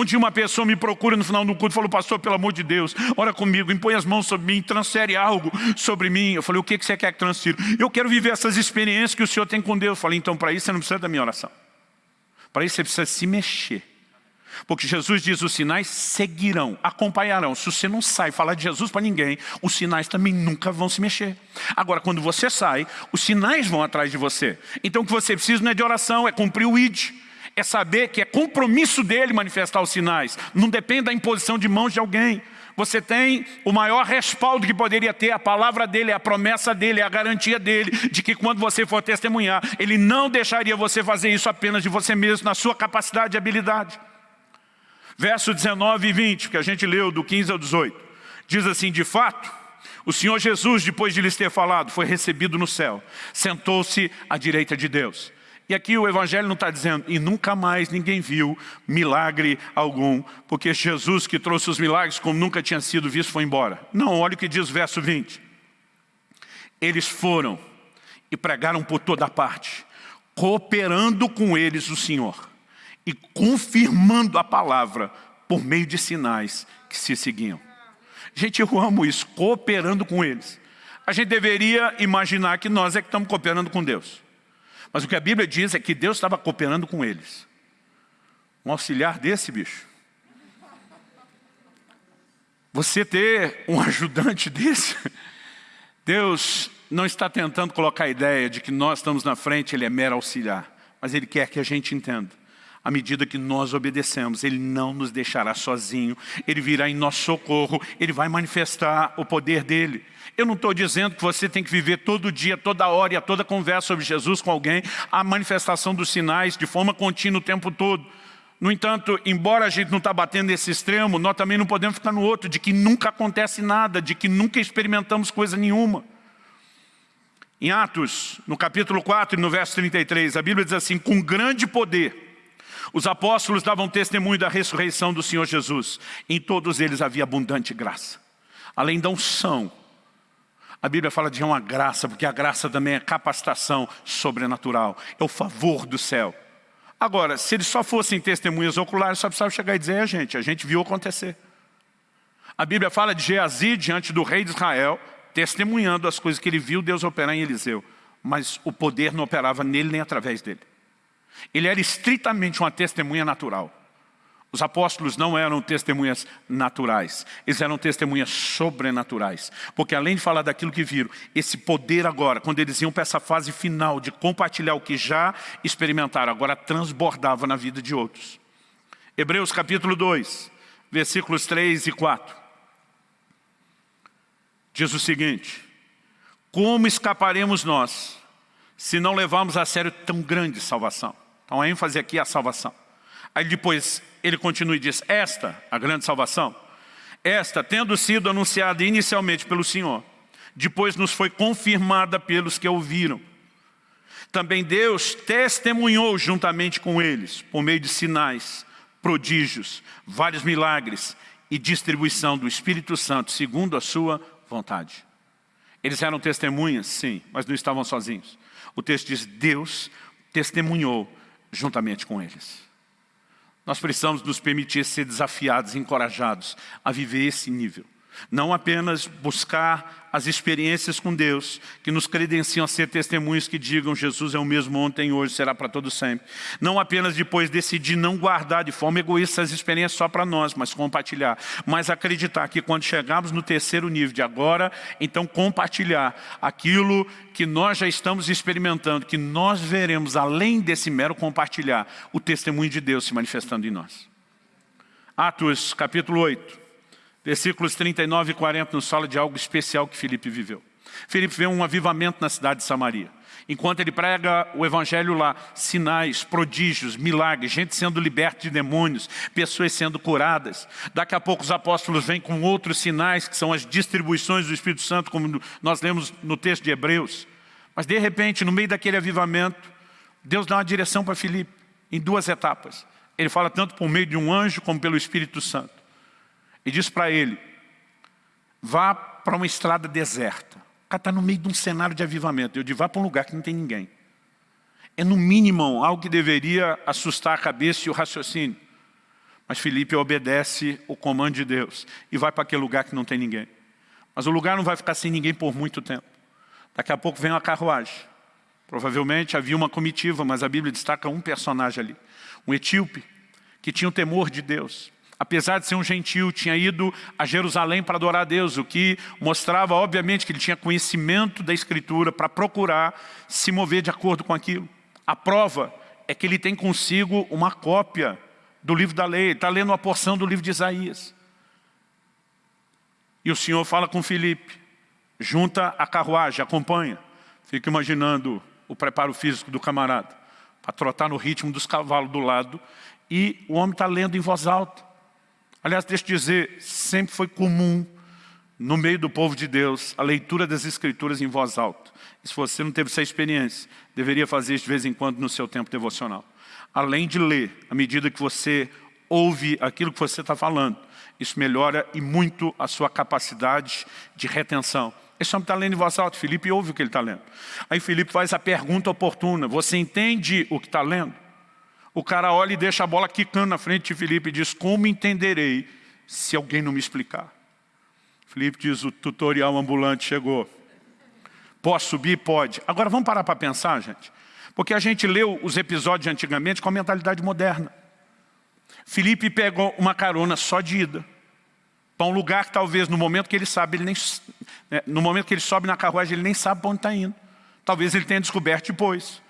Dia uma pessoa me procura no final do culto e falou, pastor, pelo amor de Deus, ora comigo, impõe as mãos sobre mim, transfere algo sobre mim. Eu falei, o que você quer que transfira? Eu quero viver essas experiências que o Senhor tem com Deus. Eu falei, então para isso você não precisa da minha oração. Para isso você precisa se mexer. Porque Jesus diz, os sinais seguirão, acompanharão. Se você não sai falar de Jesus para ninguém, os sinais também nunca vão se mexer. Agora, quando você sai, os sinais vão atrás de você. Então o que você precisa não é de oração, é cumprir o ID é saber que é compromisso dele manifestar os sinais. Não depende da imposição de mãos de alguém. Você tem o maior respaldo que poderia ter, a palavra dele, a promessa dele, a garantia dele, de que quando você for testemunhar, ele não deixaria você fazer isso apenas de você mesmo, na sua capacidade e habilidade. Verso 19 e 20, que a gente leu do 15 ao 18, diz assim, de fato, o Senhor Jesus, depois de lhes ter falado, foi recebido no céu, sentou-se à direita de Deus. E aqui o Evangelho não está dizendo, e nunca mais ninguém viu milagre algum, porque Jesus que trouxe os milagres como nunca tinha sido visto foi embora. Não, olha o que diz o verso 20. Eles foram e pregaram por toda parte, cooperando com eles o Senhor e confirmando a palavra por meio de sinais que se seguiam. Gente, eu amo isso, cooperando com eles. A gente deveria imaginar que nós é que estamos cooperando com Deus. Mas o que a Bíblia diz é que Deus estava cooperando com eles. Um auxiliar desse, bicho. Você ter um ajudante desse, Deus não está tentando colocar a ideia de que nós estamos na frente, Ele é mero auxiliar. Mas Ele quer que a gente entenda. À medida que nós obedecemos, Ele não nos deixará sozinho. Ele virá em nosso socorro. Ele vai manifestar o poder dEle. Eu não estou dizendo que você tem que viver todo dia, toda hora e a toda conversa sobre Jesus com alguém, a manifestação dos sinais de forma contínua o tempo todo. No entanto, embora a gente não está batendo nesse extremo, nós também não podemos ficar no outro, de que nunca acontece nada, de que nunca experimentamos coisa nenhuma. Em Atos, no capítulo 4 e no verso 33, a Bíblia diz assim, com grande poder, os apóstolos davam testemunho da ressurreição do Senhor Jesus. Em todos eles havia abundante graça. Além da unção, a Bíblia fala de uma graça, porque a graça também é capacitação sobrenatural, é o favor do céu. Agora, se eles só fossem testemunhas oculares, só precisava chegar e dizer, é, gente, a gente viu acontecer. A Bíblia fala de Geazi diante do rei de Israel, testemunhando as coisas que ele viu Deus operar em Eliseu. Mas o poder não operava nele nem através dele. Ele era estritamente uma testemunha natural. Os apóstolos não eram testemunhas naturais, eles eram testemunhas sobrenaturais. Porque além de falar daquilo que viram, esse poder agora, quando eles iam para essa fase final de compartilhar o que já experimentaram, agora transbordava na vida de outros. Hebreus capítulo 2, versículos 3 e 4. Diz o seguinte, como escaparemos nós, se não levarmos a sério tão grande salvação? Então a ênfase aqui é a salvação. Aí depois ele continua e diz, esta, a grande salvação, esta, tendo sido anunciada inicialmente pelo Senhor, depois nos foi confirmada pelos que ouviram. Também Deus testemunhou juntamente com eles, por meio de sinais, prodígios, vários milagres e distribuição do Espírito Santo, segundo a sua vontade. Eles eram testemunhas, sim, mas não estavam sozinhos. O texto diz, Deus testemunhou juntamente com eles. Nós precisamos nos permitir ser desafiados, encorajados a viver esse nível. Não apenas buscar as experiências com Deus, que nos credenciam a ser testemunhos que digam Jesus é o mesmo ontem hoje, será para todo sempre. Não apenas depois decidir não guardar de forma egoísta as experiências só para nós, mas compartilhar. Mas acreditar que quando chegarmos no terceiro nível de agora, então compartilhar aquilo que nós já estamos experimentando, que nós veremos além desse mero compartilhar, o testemunho de Deus se manifestando em nós. Atos capítulo 8. Versículos 39 e 40 nos fala de algo especial que Filipe viveu. Filipe vê um avivamento na cidade de Samaria. Enquanto ele prega o evangelho lá, sinais, prodígios, milagres, gente sendo liberta de demônios, pessoas sendo curadas. Daqui a pouco os apóstolos vêm com outros sinais, que são as distribuições do Espírito Santo, como nós lemos no texto de Hebreus. Mas de repente, no meio daquele avivamento, Deus dá uma direção para Filipe, em duas etapas. Ele fala tanto por meio de um anjo, como pelo Espírito Santo e diz para ele, vá para uma estrada deserta. O cara está no meio de um cenário de avivamento. Eu digo, vá para um lugar que não tem ninguém. É no mínimo algo que deveria assustar a cabeça e o raciocínio. Mas Felipe obedece o comando de Deus e vai para aquele lugar que não tem ninguém. Mas o lugar não vai ficar sem ninguém por muito tempo. Daqui a pouco vem uma carruagem. Provavelmente havia uma comitiva, mas a Bíblia destaca um personagem ali. Um etíope que tinha o temor de Deus apesar de ser um gentil, tinha ido a Jerusalém para adorar a Deus, o que mostrava, obviamente, que ele tinha conhecimento da Escritura para procurar se mover de acordo com aquilo. A prova é que ele tem consigo uma cópia do livro da lei, está lendo uma porção do livro de Isaías. E o Senhor fala com Filipe, junta a carruagem, acompanha. Fica imaginando o preparo físico do camarada, para trotar no ritmo dos cavalos do lado, e o homem está lendo em voz alta. Aliás, deixa eu dizer, sempre foi comum no meio do povo de Deus a leitura das Escrituras em voz alta. E se você não teve essa experiência, deveria fazer isso de vez em quando no seu tempo devocional. Além de ler, à medida que você ouve aquilo que você está falando, isso melhora e muito a sua capacidade de retenção. Esse homem está lendo em voz alta, Felipe ouve o que ele está lendo. Aí Felipe faz a pergunta oportuna, você entende o que está lendo? O cara olha e deixa a bola quicando na frente de Felipe e diz, como entenderei se alguém não me explicar? Felipe diz, o tutorial ambulante chegou. Posso subir? Pode. Agora vamos parar para pensar, gente. Porque a gente leu os episódios antigamente com a mentalidade moderna. Felipe pegou uma carona só de ida. para um lugar que talvez no momento que ele sabe, ele nem, né, no momento que ele sobe na carruagem, ele nem sabe para onde está indo. Talvez ele tenha descoberto depois.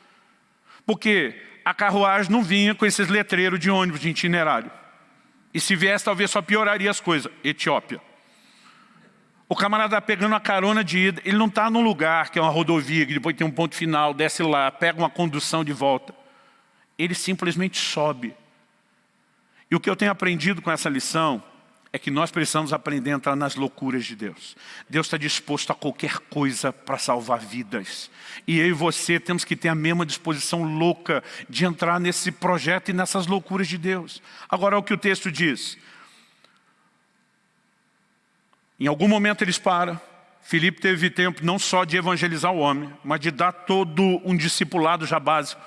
Porque a carruagem não vinha com esses letreiros de ônibus de itinerário. E se viesse, talvez só pioraria as coisas. Etiópia. O camarada está pegando a carona de ida, ele não está num lugar que é uma rodovia, que depois tem um ponto final, desce lá, pega uma condução de volta. Ele simplesmente sobe. E o que eu tenho aprendido com essa lição é que nós precisamos aprender a entrar nas loucuras de Deus. Deus está disposto a qualquer coisa para salvar vidas. E eu e você temos que ter a mesma disposição louca de entrar nesse projeto e nessas loucuras de Deus. Agora, o que o texto diz. Em algum momento eles param. Filipe teve tempo não só de evangelizar o homem, mas de dar todo um discipulado já básico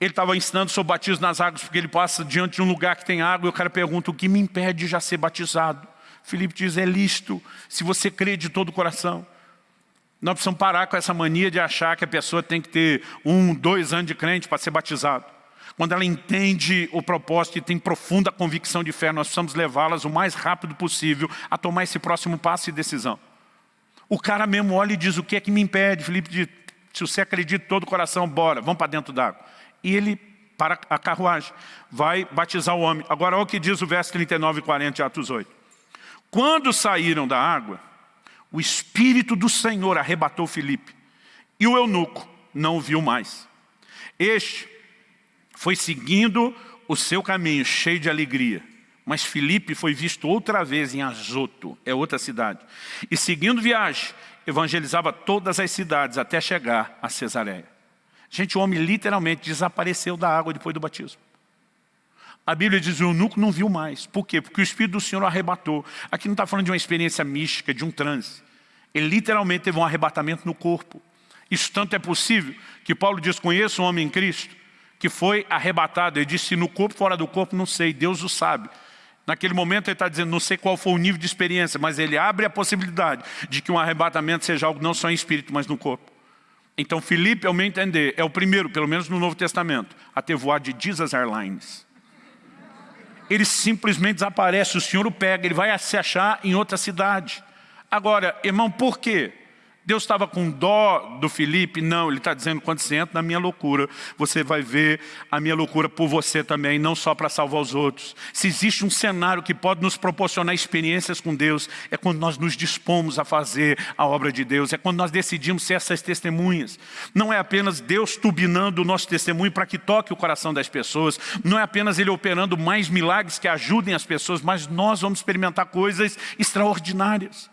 ele estava ensinando sobre batismo nas águas, porque ele passa diante de um lugar que tem água, e o cara pergunta, o que me impede de já ser batizado? Filipe diz, é listo, se você crê de todo o coração. Nós precisamos parar com essa mania de achar que a pessoa tem que ter um, dois anos de crente para ser batizado. Quando ela entende o propósito e tem profunda convicção de fé, nós precisamos levá-las o mais rápido possível a tomar esse próximo passo e decisão. O cara mesmo olha e diz, o que é que me impede? Filipe diz, se você acredita todo o coração, bora, vamos para dentro d'água e ele para a carruagem, vai batizar o homem. Agora olha o que diz o verso 39 e 40 de Atos 8. Quando saíram da água, o Espírito do Senhor arrebatou Filipe, e o eunuco não o viu mais. Este foi seguindo o seu caminho, cheio de alegria. Mas Filipe foi visto outra vez em Azoto, é outra cidade. E seguindo viagem, evangelizava todas as cidades até chegar a Cesareia. Gente, o homem literalmente desapareceu da água depois do batismo. A Bíblia diz o eunuco não viu mais. Por quê? Porque o Espírito do Senhor o arrebatou. Aqui não está falando de uma experiência mística, de um transe. Ele literalmente teve um arrebatamento no corpo. Isso tanto é possível que Paulo diz, conheço um homem em Cristo, que foi arrebatado. Ele disse, no corpo, fora do corpo, não sei, Deus o sabe. Naquele momento ele está dizendo, não sei qual foi o nível de experiência, mas ele abre a possibilidade de que um arrebatamento seja algo não só em espírito, mas no corpo. Então Filipe, ao meu entender, é o primeiro, pelo menos no Novo Testamento, a ter voado de Jesus Airlines. Ele simplesmente desaparece, o Senhor o pega, ele vai se achar em outra cidade. Agora, irmão, por quê? Deus estava com dó do Felipe? Não, ele está dizendo, quando você entra na minha loucura, você vai ver a minha loucura por você também, não só para salvar os outros. Se existe um cenário que pode nos proporcionar experiências com Deus, é quando nós nos dispomos a fazer a obra de Deus, é quando nós decidimos ser essas testemunhas. Não é apenas Deus turbinando o nosso testemunho para que toque o coração das pessoas, não é apenas Ele operando mais milagres que ajudem as pessoas, mas nós vamos experimentar coisas extraordinárias.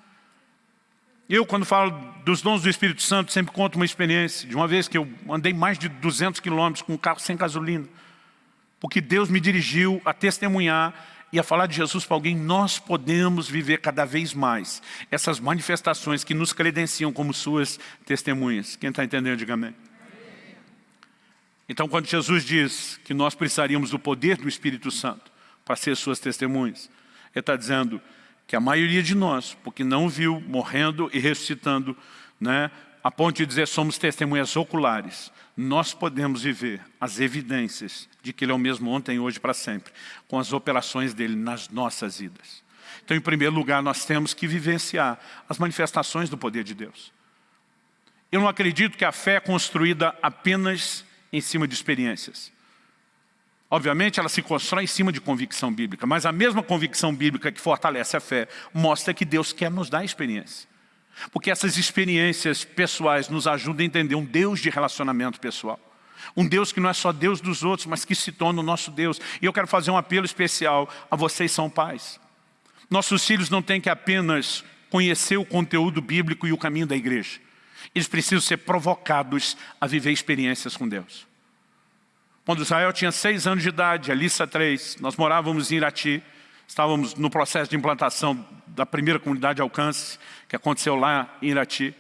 Eu, quando falo dos dons do Espírito Santo, sempre conto uma experiência de uma vez que eu andei mais de 200 quilômetros com um carro sem gasolina. Porque Deus me dirigiu a testemunhar e a falar de Jesus para alguém, nós podemos viver cada vez mais essas manifestações que nos credenciam como suas testemunhas. Quem está entendendo, diga amém. Então, quando Jesus diz que nós precisaríamos do poder do Espírito Santo para ser suas testemunhas, Ele está dizendo, que a maioria de nós, porque não viu morrendo e ressuscitando, né, a ponto de dizer somos testemunhas oculares, nós podemos viver as evidências de que Ele é o mesmo ontem, hoje para sempre, com as operações dEle nas nossas vidas. Então, em primeiro lugar, nós temos que vivenciar as manifestações do poder de Deus. Eu não acredito que a fé é construída apenas em cima de experiências. Obviamente ela se constrói em cima de convicção bíblica, mas a mesma convicção bíblica que fortalece a fé mostra que Deus quer nos dar experiência. Porque essas experiências pessoais nos ajudam a entender um Deus de relacionamento pessoal. Um Deus que não é só Deus dos outros, mas que se torna o nosso Deus. E eu quero fazer um apelo especial a vocês são pais. Nossos filhos não têm que apenas conhecer o conteúdo bíblico e o caminho da igreja. Eles precisam ser provocados a viver experiências com Deus. Quando Israel tinha seis anos de idade, Alissa três, nós morávamos em Irati, estávamos no processo de implantação da primeira comunidade de alcance, que aconteceu lá em Irati.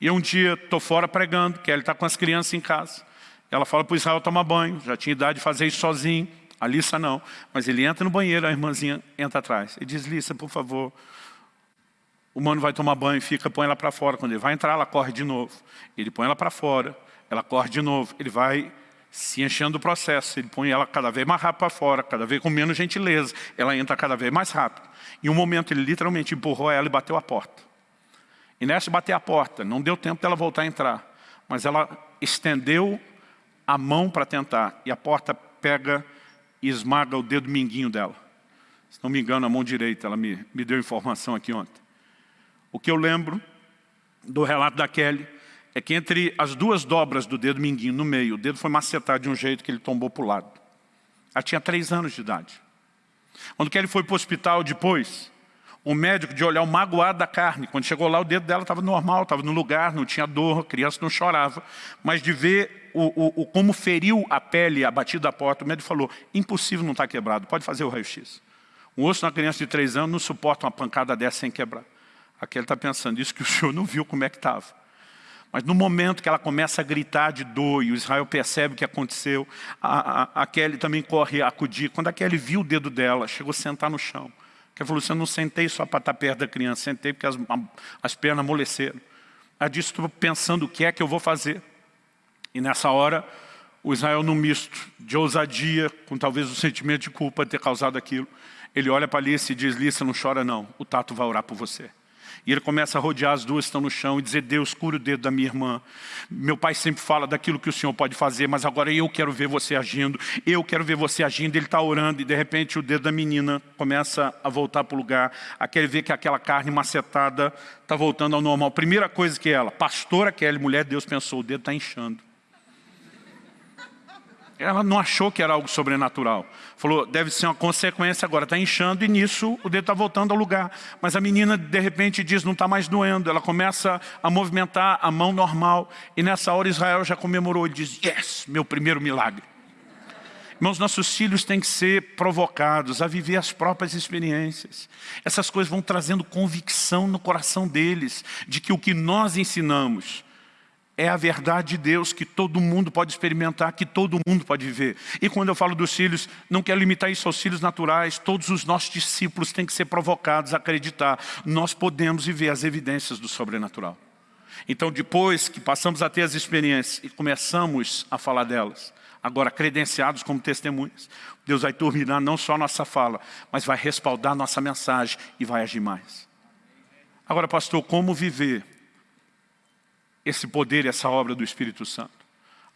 E um dia estou fora pregando, que ele está com as crianças em casa. Ela fala para o Israel tomar banho, já tinha idade de fazer isso sozinho. A Lissa não, mas ele entra no banheiro, a irmãzinha entra atrás. E diz, Lissa, por favor, o mano vai tomar banho, fica, põe ela para fora. Quando ele vai entrar, ela corre de novo. Ele põe ela para fora, ela corre de novo. Ele vai se enchendo do processo. Ele põe ela cada vez mais rápido para fora, cada vez com menos gentileza. Ela entra cada vez mais rápido. Em um momento ele literalmente empurrou ela e bateu a porta. E nessa bater a porta, não deu tempo dela voltar a entrar. Mas ela estendeu a mão para tentar. E a porta pega e esmaga o dedo minguinho dela. Se não me engano, a mão direita, ela me, me deu informação aqui ontem. O que eu lembro do relato da Kelly é que entre as duas dobras do dedo minguinho, no meio, o dedo foi macetado de um jeito que ele tombou para o lado. Ela tinha três anos de idade. Quando Kelly foi para o hospital depois, o médico de olhar o magoado da carne, quando chegou lá o dedo dela estava normal, estava no lugar, não tinha dor, a criança não chorava, mas de ver o, o, o como feriu a pele, a batida da porta, o médico falou, impossível não estar tá quebrado, pode fazer o raio-x. Um osso na criança de três anos não suporta uma pancada dessa sem quebrar. Aquele está pensando, isso que o senhor não viu como é que estava. Mas no momento que ela começa a gritar de dor e o Israel percebe o que aconteceu, a, a, a Kelly também corre a acudir. Quando a Kelly viu o dedo dela, chegou a sentar no chão. Ela falou, você não sentei só para estar perto da criança, sentei porque as, as pernas amoleceram. Ela disse, estou pensando o que é que eu vou fazer. E nessa hora, o Israel num misto de ousadia, com talvez o sentimento de culpa de ter causado aquilo, ele olha para Alice e diz, Alice, não chora não, o Tato vai orar por você. E ele começa a rodear as duas estão no chão e dizer, Deus, cura o dedo da minha irmã. Meu pai sempre fala daquilo que o Senhor pode fazer, mas agora eu quero ver você agindo. Eu quero ver você agindo. Ele está orando e de repente o dedo da menina começa a voltar para o lugar. Aquele vê que aquela carne macetada está voltando ao normal. Primeira coisa que ela, pastora Kelly, mulher de Deus, pensou, o dedo está inchando. Ela não achou que era algo sobrenatural. Falou, deve ser uma consequência agora, está inchando e nisso o dedo está voltando ao lugar. Mas a menina de repente diz, não está mais doendo. Ela começa a movimentar a mão normal. E nessa hora Israel já comemorou. Ele diz, yes, meu primeiro milagre. Irmãos, nossos filhos têm que ser provocados a viver as próprias experiências. Essas coisas vão trazendo convicção no coração deles, de que o que nós ensinamos é a verdade de Deus que todo mundo pode experimentar, que todo mundo pode viver. E quando eu falo dos filhos, não quero limitar isso aos filhos naturais, todos os nossos discípulos têm que ser provocados a acreditar. Nós podemos viver as evidências do sobrenatural. Então depois que passamos a ter as experiências e começamos a falar delas, agora credenciados como testemunhas, Deus vai turbinar não só a nossa fala, mas vai respaldar nossa mensagem e vai agir mais. Agora pastor, como viver esse poder essa obra do Espírito Santo.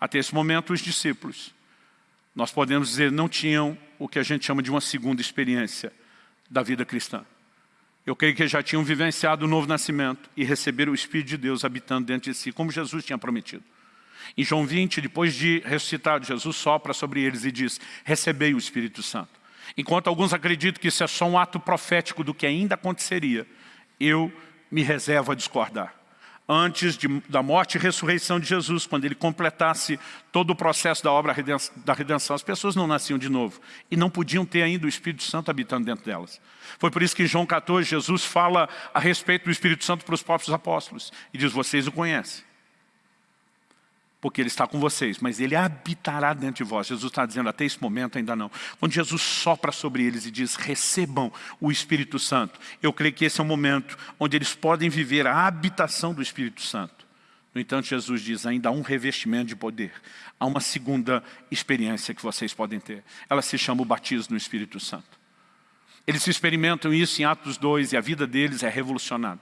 Até esse momento, os discípulos, nós podemos dizer, não tinham o que a gente chama de uma segunda experiência da vida cristã. Eu creio que já tinham vivenciado o novo nascimento e receberam o Espírito de Deus habitando dentro de si, como Jesus tinha prometido. Em João 20, depois de ressuscitado, Jesus sopra sobre eles e diz, recebei o Espírito Santo. Enquanto alguns acreditam que isso é só um ato profético do que ainda aconteceria, eu me reservo a discordar antes de, da morte e ressurreição de Jesus, quando ele completasse todo o processo da obra da redenção, as pessoas não nasciam de novo e não podiam ter ainda o Espírito Santo habitando dentro delas. Foi por isso que em João 14, Jesus fala a respeito do Espírito Santo para os próprios apóstolos e diz, vocês o conhecem porque Ele está com vocês, mas Ele habitará dentro de vós. Jesus está dizendo, até esse momento ainda não. Quando Jesus sopra sobre eles e diz, recebam o Espírito Santo, eu creio que esse é o momento onde eles podem viver a habitação do Espírito Santo. No entanto, Jesus diz, ainda há um revestimento de poder. Há uma segunda experiência que vocês podem ter. Ela se chama o batismo no Espírito Santo. Eles experimentam isso em Atos 2 e a vida deles é revolucionada.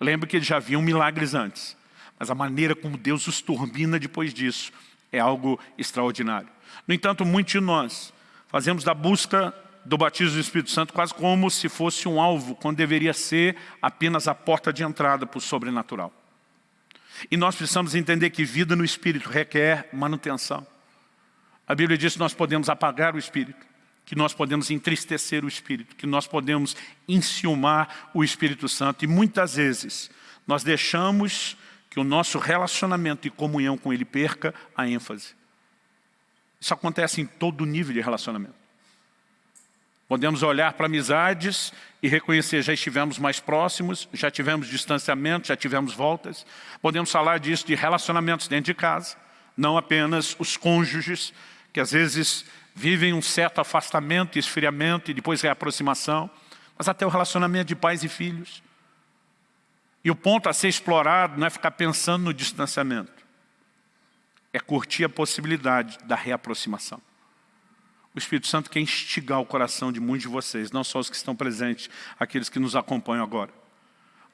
Lembra que eles já viam milagres antes. Mas a maneira como Deus os turbina depois disso é algo extraordinário. No entanto, muitos de nós fazemos da busca do batismo do Espírito Santo quase como se fosse um alvo, quando deveria ser apenas a porta de entrada para o sobrenatural. E nós precisamos entender que vida no Espírito requer manutenção. A Bíblia diz que nós podemos apagar o Espírito, que nós podemos entristecer o Espírito, que nós podemos enciumar o Espírito Santo. E muitas vezes nós deixamos que o nosso relacionamento e comunhão com Ele perca a ênfase. Isso acontece em todo nível de relacionamento. Podemos olhar para amizades e reconhecer, já estivemos mais próximos, já tivemos distanciamento, já tivemos voltas. Podemos falar disso de relacionamentos dentro de casa, não apenas os cônjuges, que às vezes vivem um certo afastamento, esfriamento e depois reaproximação, mas até o relacionamento de pais e filhos. E o ponto a ser explorado não é ficar pensando no distanciamento. É curtir a possibilidade da reaproximação. O Espírito Santo quer instigar o coração de muitos de vocês, não só os que estão presentes, aqueles que nos acompanham agora,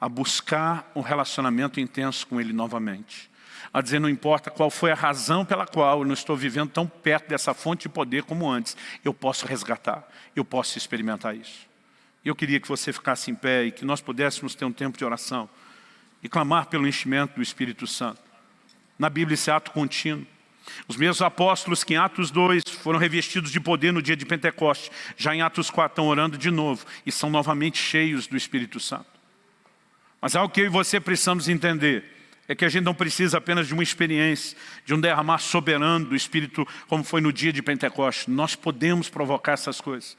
a buscar um relacionamento intenso com Ele novamente. A dizer, não importa qual foi a razão pela qual eu não estou vivendo tão perto dessa fonte de poder como antes, eu posso resgatar, eu posso experimentar isso. Eu queria que você ficasse em pé e que nós pudéssemos ter um tempo de oração e clamar pelo enchimento do Espírito Santo. Na Bíblia, esse ato contínuo. Os mesmos apóstolos que em Atos 2 foram revestidos de poder no dia de Pentecoste, já em Atos 4 estão orando de novo e são novamente cheios do Espírito Santo. Mas algo que eu e você precisamos entender é que a gente não precisa apenas de uma experiência, de um derramar soberano do Espírito, como foi no dia de Pentecoste. Nós podemos provocar essas coisas.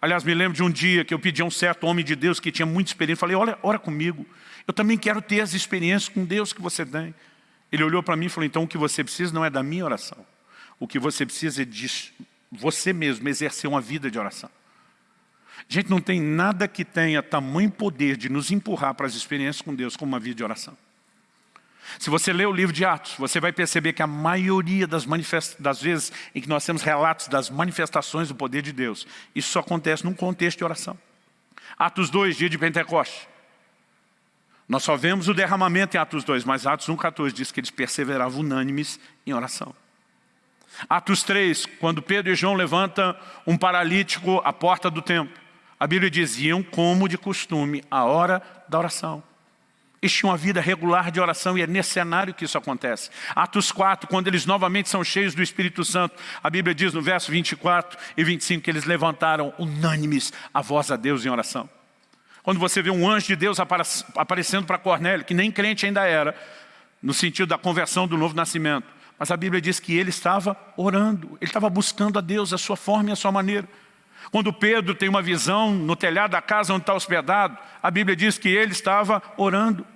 Aliás, me lembro de um dia que eu pedi a um certo homem de Deus que tinha muita experiência, falei, olha, ora comigo, eu também quero ter as experiências com Deus que você tem. Ele olhou para mim e falou, então o que você precisa não é da minha oração, o que você precisa é de você mesmo exercer uma vida de oração. Gente, não tem nada que tenha tamanho poder de nos empurrar para as experiências com Deus como uma vida de oração. Se você ler o livro de Atos, você vai perceber que a maioria das, das, vezes em que nós temos relatos das manifestações do poder de Deus, isso só acontece num contexto de oração. Atos 2, dia de Pentecoste. Nós só vemos o derramamento em Atos 2, mas Atos 1,14 diz que eles perseveravam unânimes em oração. Atos 3, quando Pedro e João levantam um paralítico à porta do templo, a Bíblia diziam como de costume, a hora da oração. Eles tinham uma vida regular de oração e é nesse cenário que isso acontece. Atos 4, quando eles novamente são cheios do Espírito Santo, a Bíblia diz no verso 24 e 25 que eles levantaram unânimes a voz a Deus em oração. Quando você vê um anjo de Deus aparecendo para Cornélio, que nem crente ainda era, no sentido da conversão do novo nascimento, mas a Bíblia diz que ele estava orando, ele estava buscando a Deus, a sua forma e a sua maneira. Quando Pedro tem uma visão no telhado da casa onde está hospedado, a Bíblia diz que ele estava orando.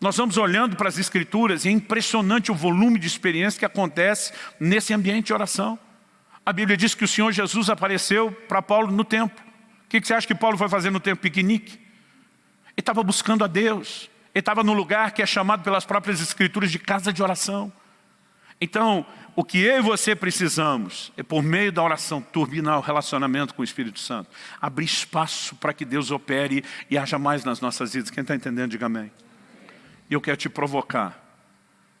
Nós vamos olhando para as escrituras e é impressionante o volume de experiência que acontece nesse ambiente de oração. A Bíblia diz que o Senhor Jesus apareceu para Paulo no templo. O que você acha que Paulo foi fazer no templo? Piquenique. Ele estava buscando a Deus. Ele estava no lugar que é chamado pelas próprias escrituras de casa de oração. Então, o que eu e você precisamos é, por meio da oração, turbinar o relacionamento com o Espírito Santo. Abrir espaço para que Deus opere e haja mais nas nossas vidas. Quem está entendendo, diga amém. E eu quero te provocar.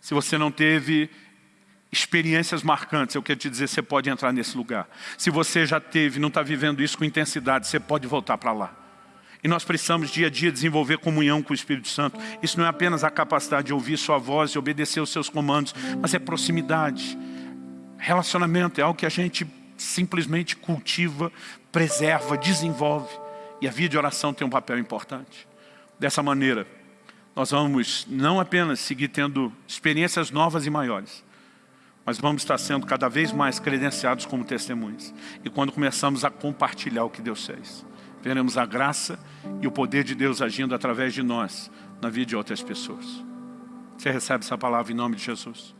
Se você não teve experiências marcantes, eu quero te dizer, você pode entrar nesse lugar. Se você já teve, não está vivendo isso com intensidade, você pode voltar para lá. E nós precisamos dia a dia desenvolver comunhão com o Espírito Santo. Isso não é apenas a capacidade de ouvir sua voz e obedecer os seus comandos, mas é proximidade. Relacionamento é algo que a gente simplesmente cultiva, preserva, desenvolve. E a vida de oração tem um papel importante. Dessa maneira, nós vamos não apenas seguir tendo experiências novas e maiores, mas vamos estar sendo cada vez mais credenciados como testemunhas. E quando começamos a compartilhar o que Deus fez veremos a graça e o poder de Deus agindo através de nós na vida de outras pessoas. Você recebe essa palavra em nome de Jesus?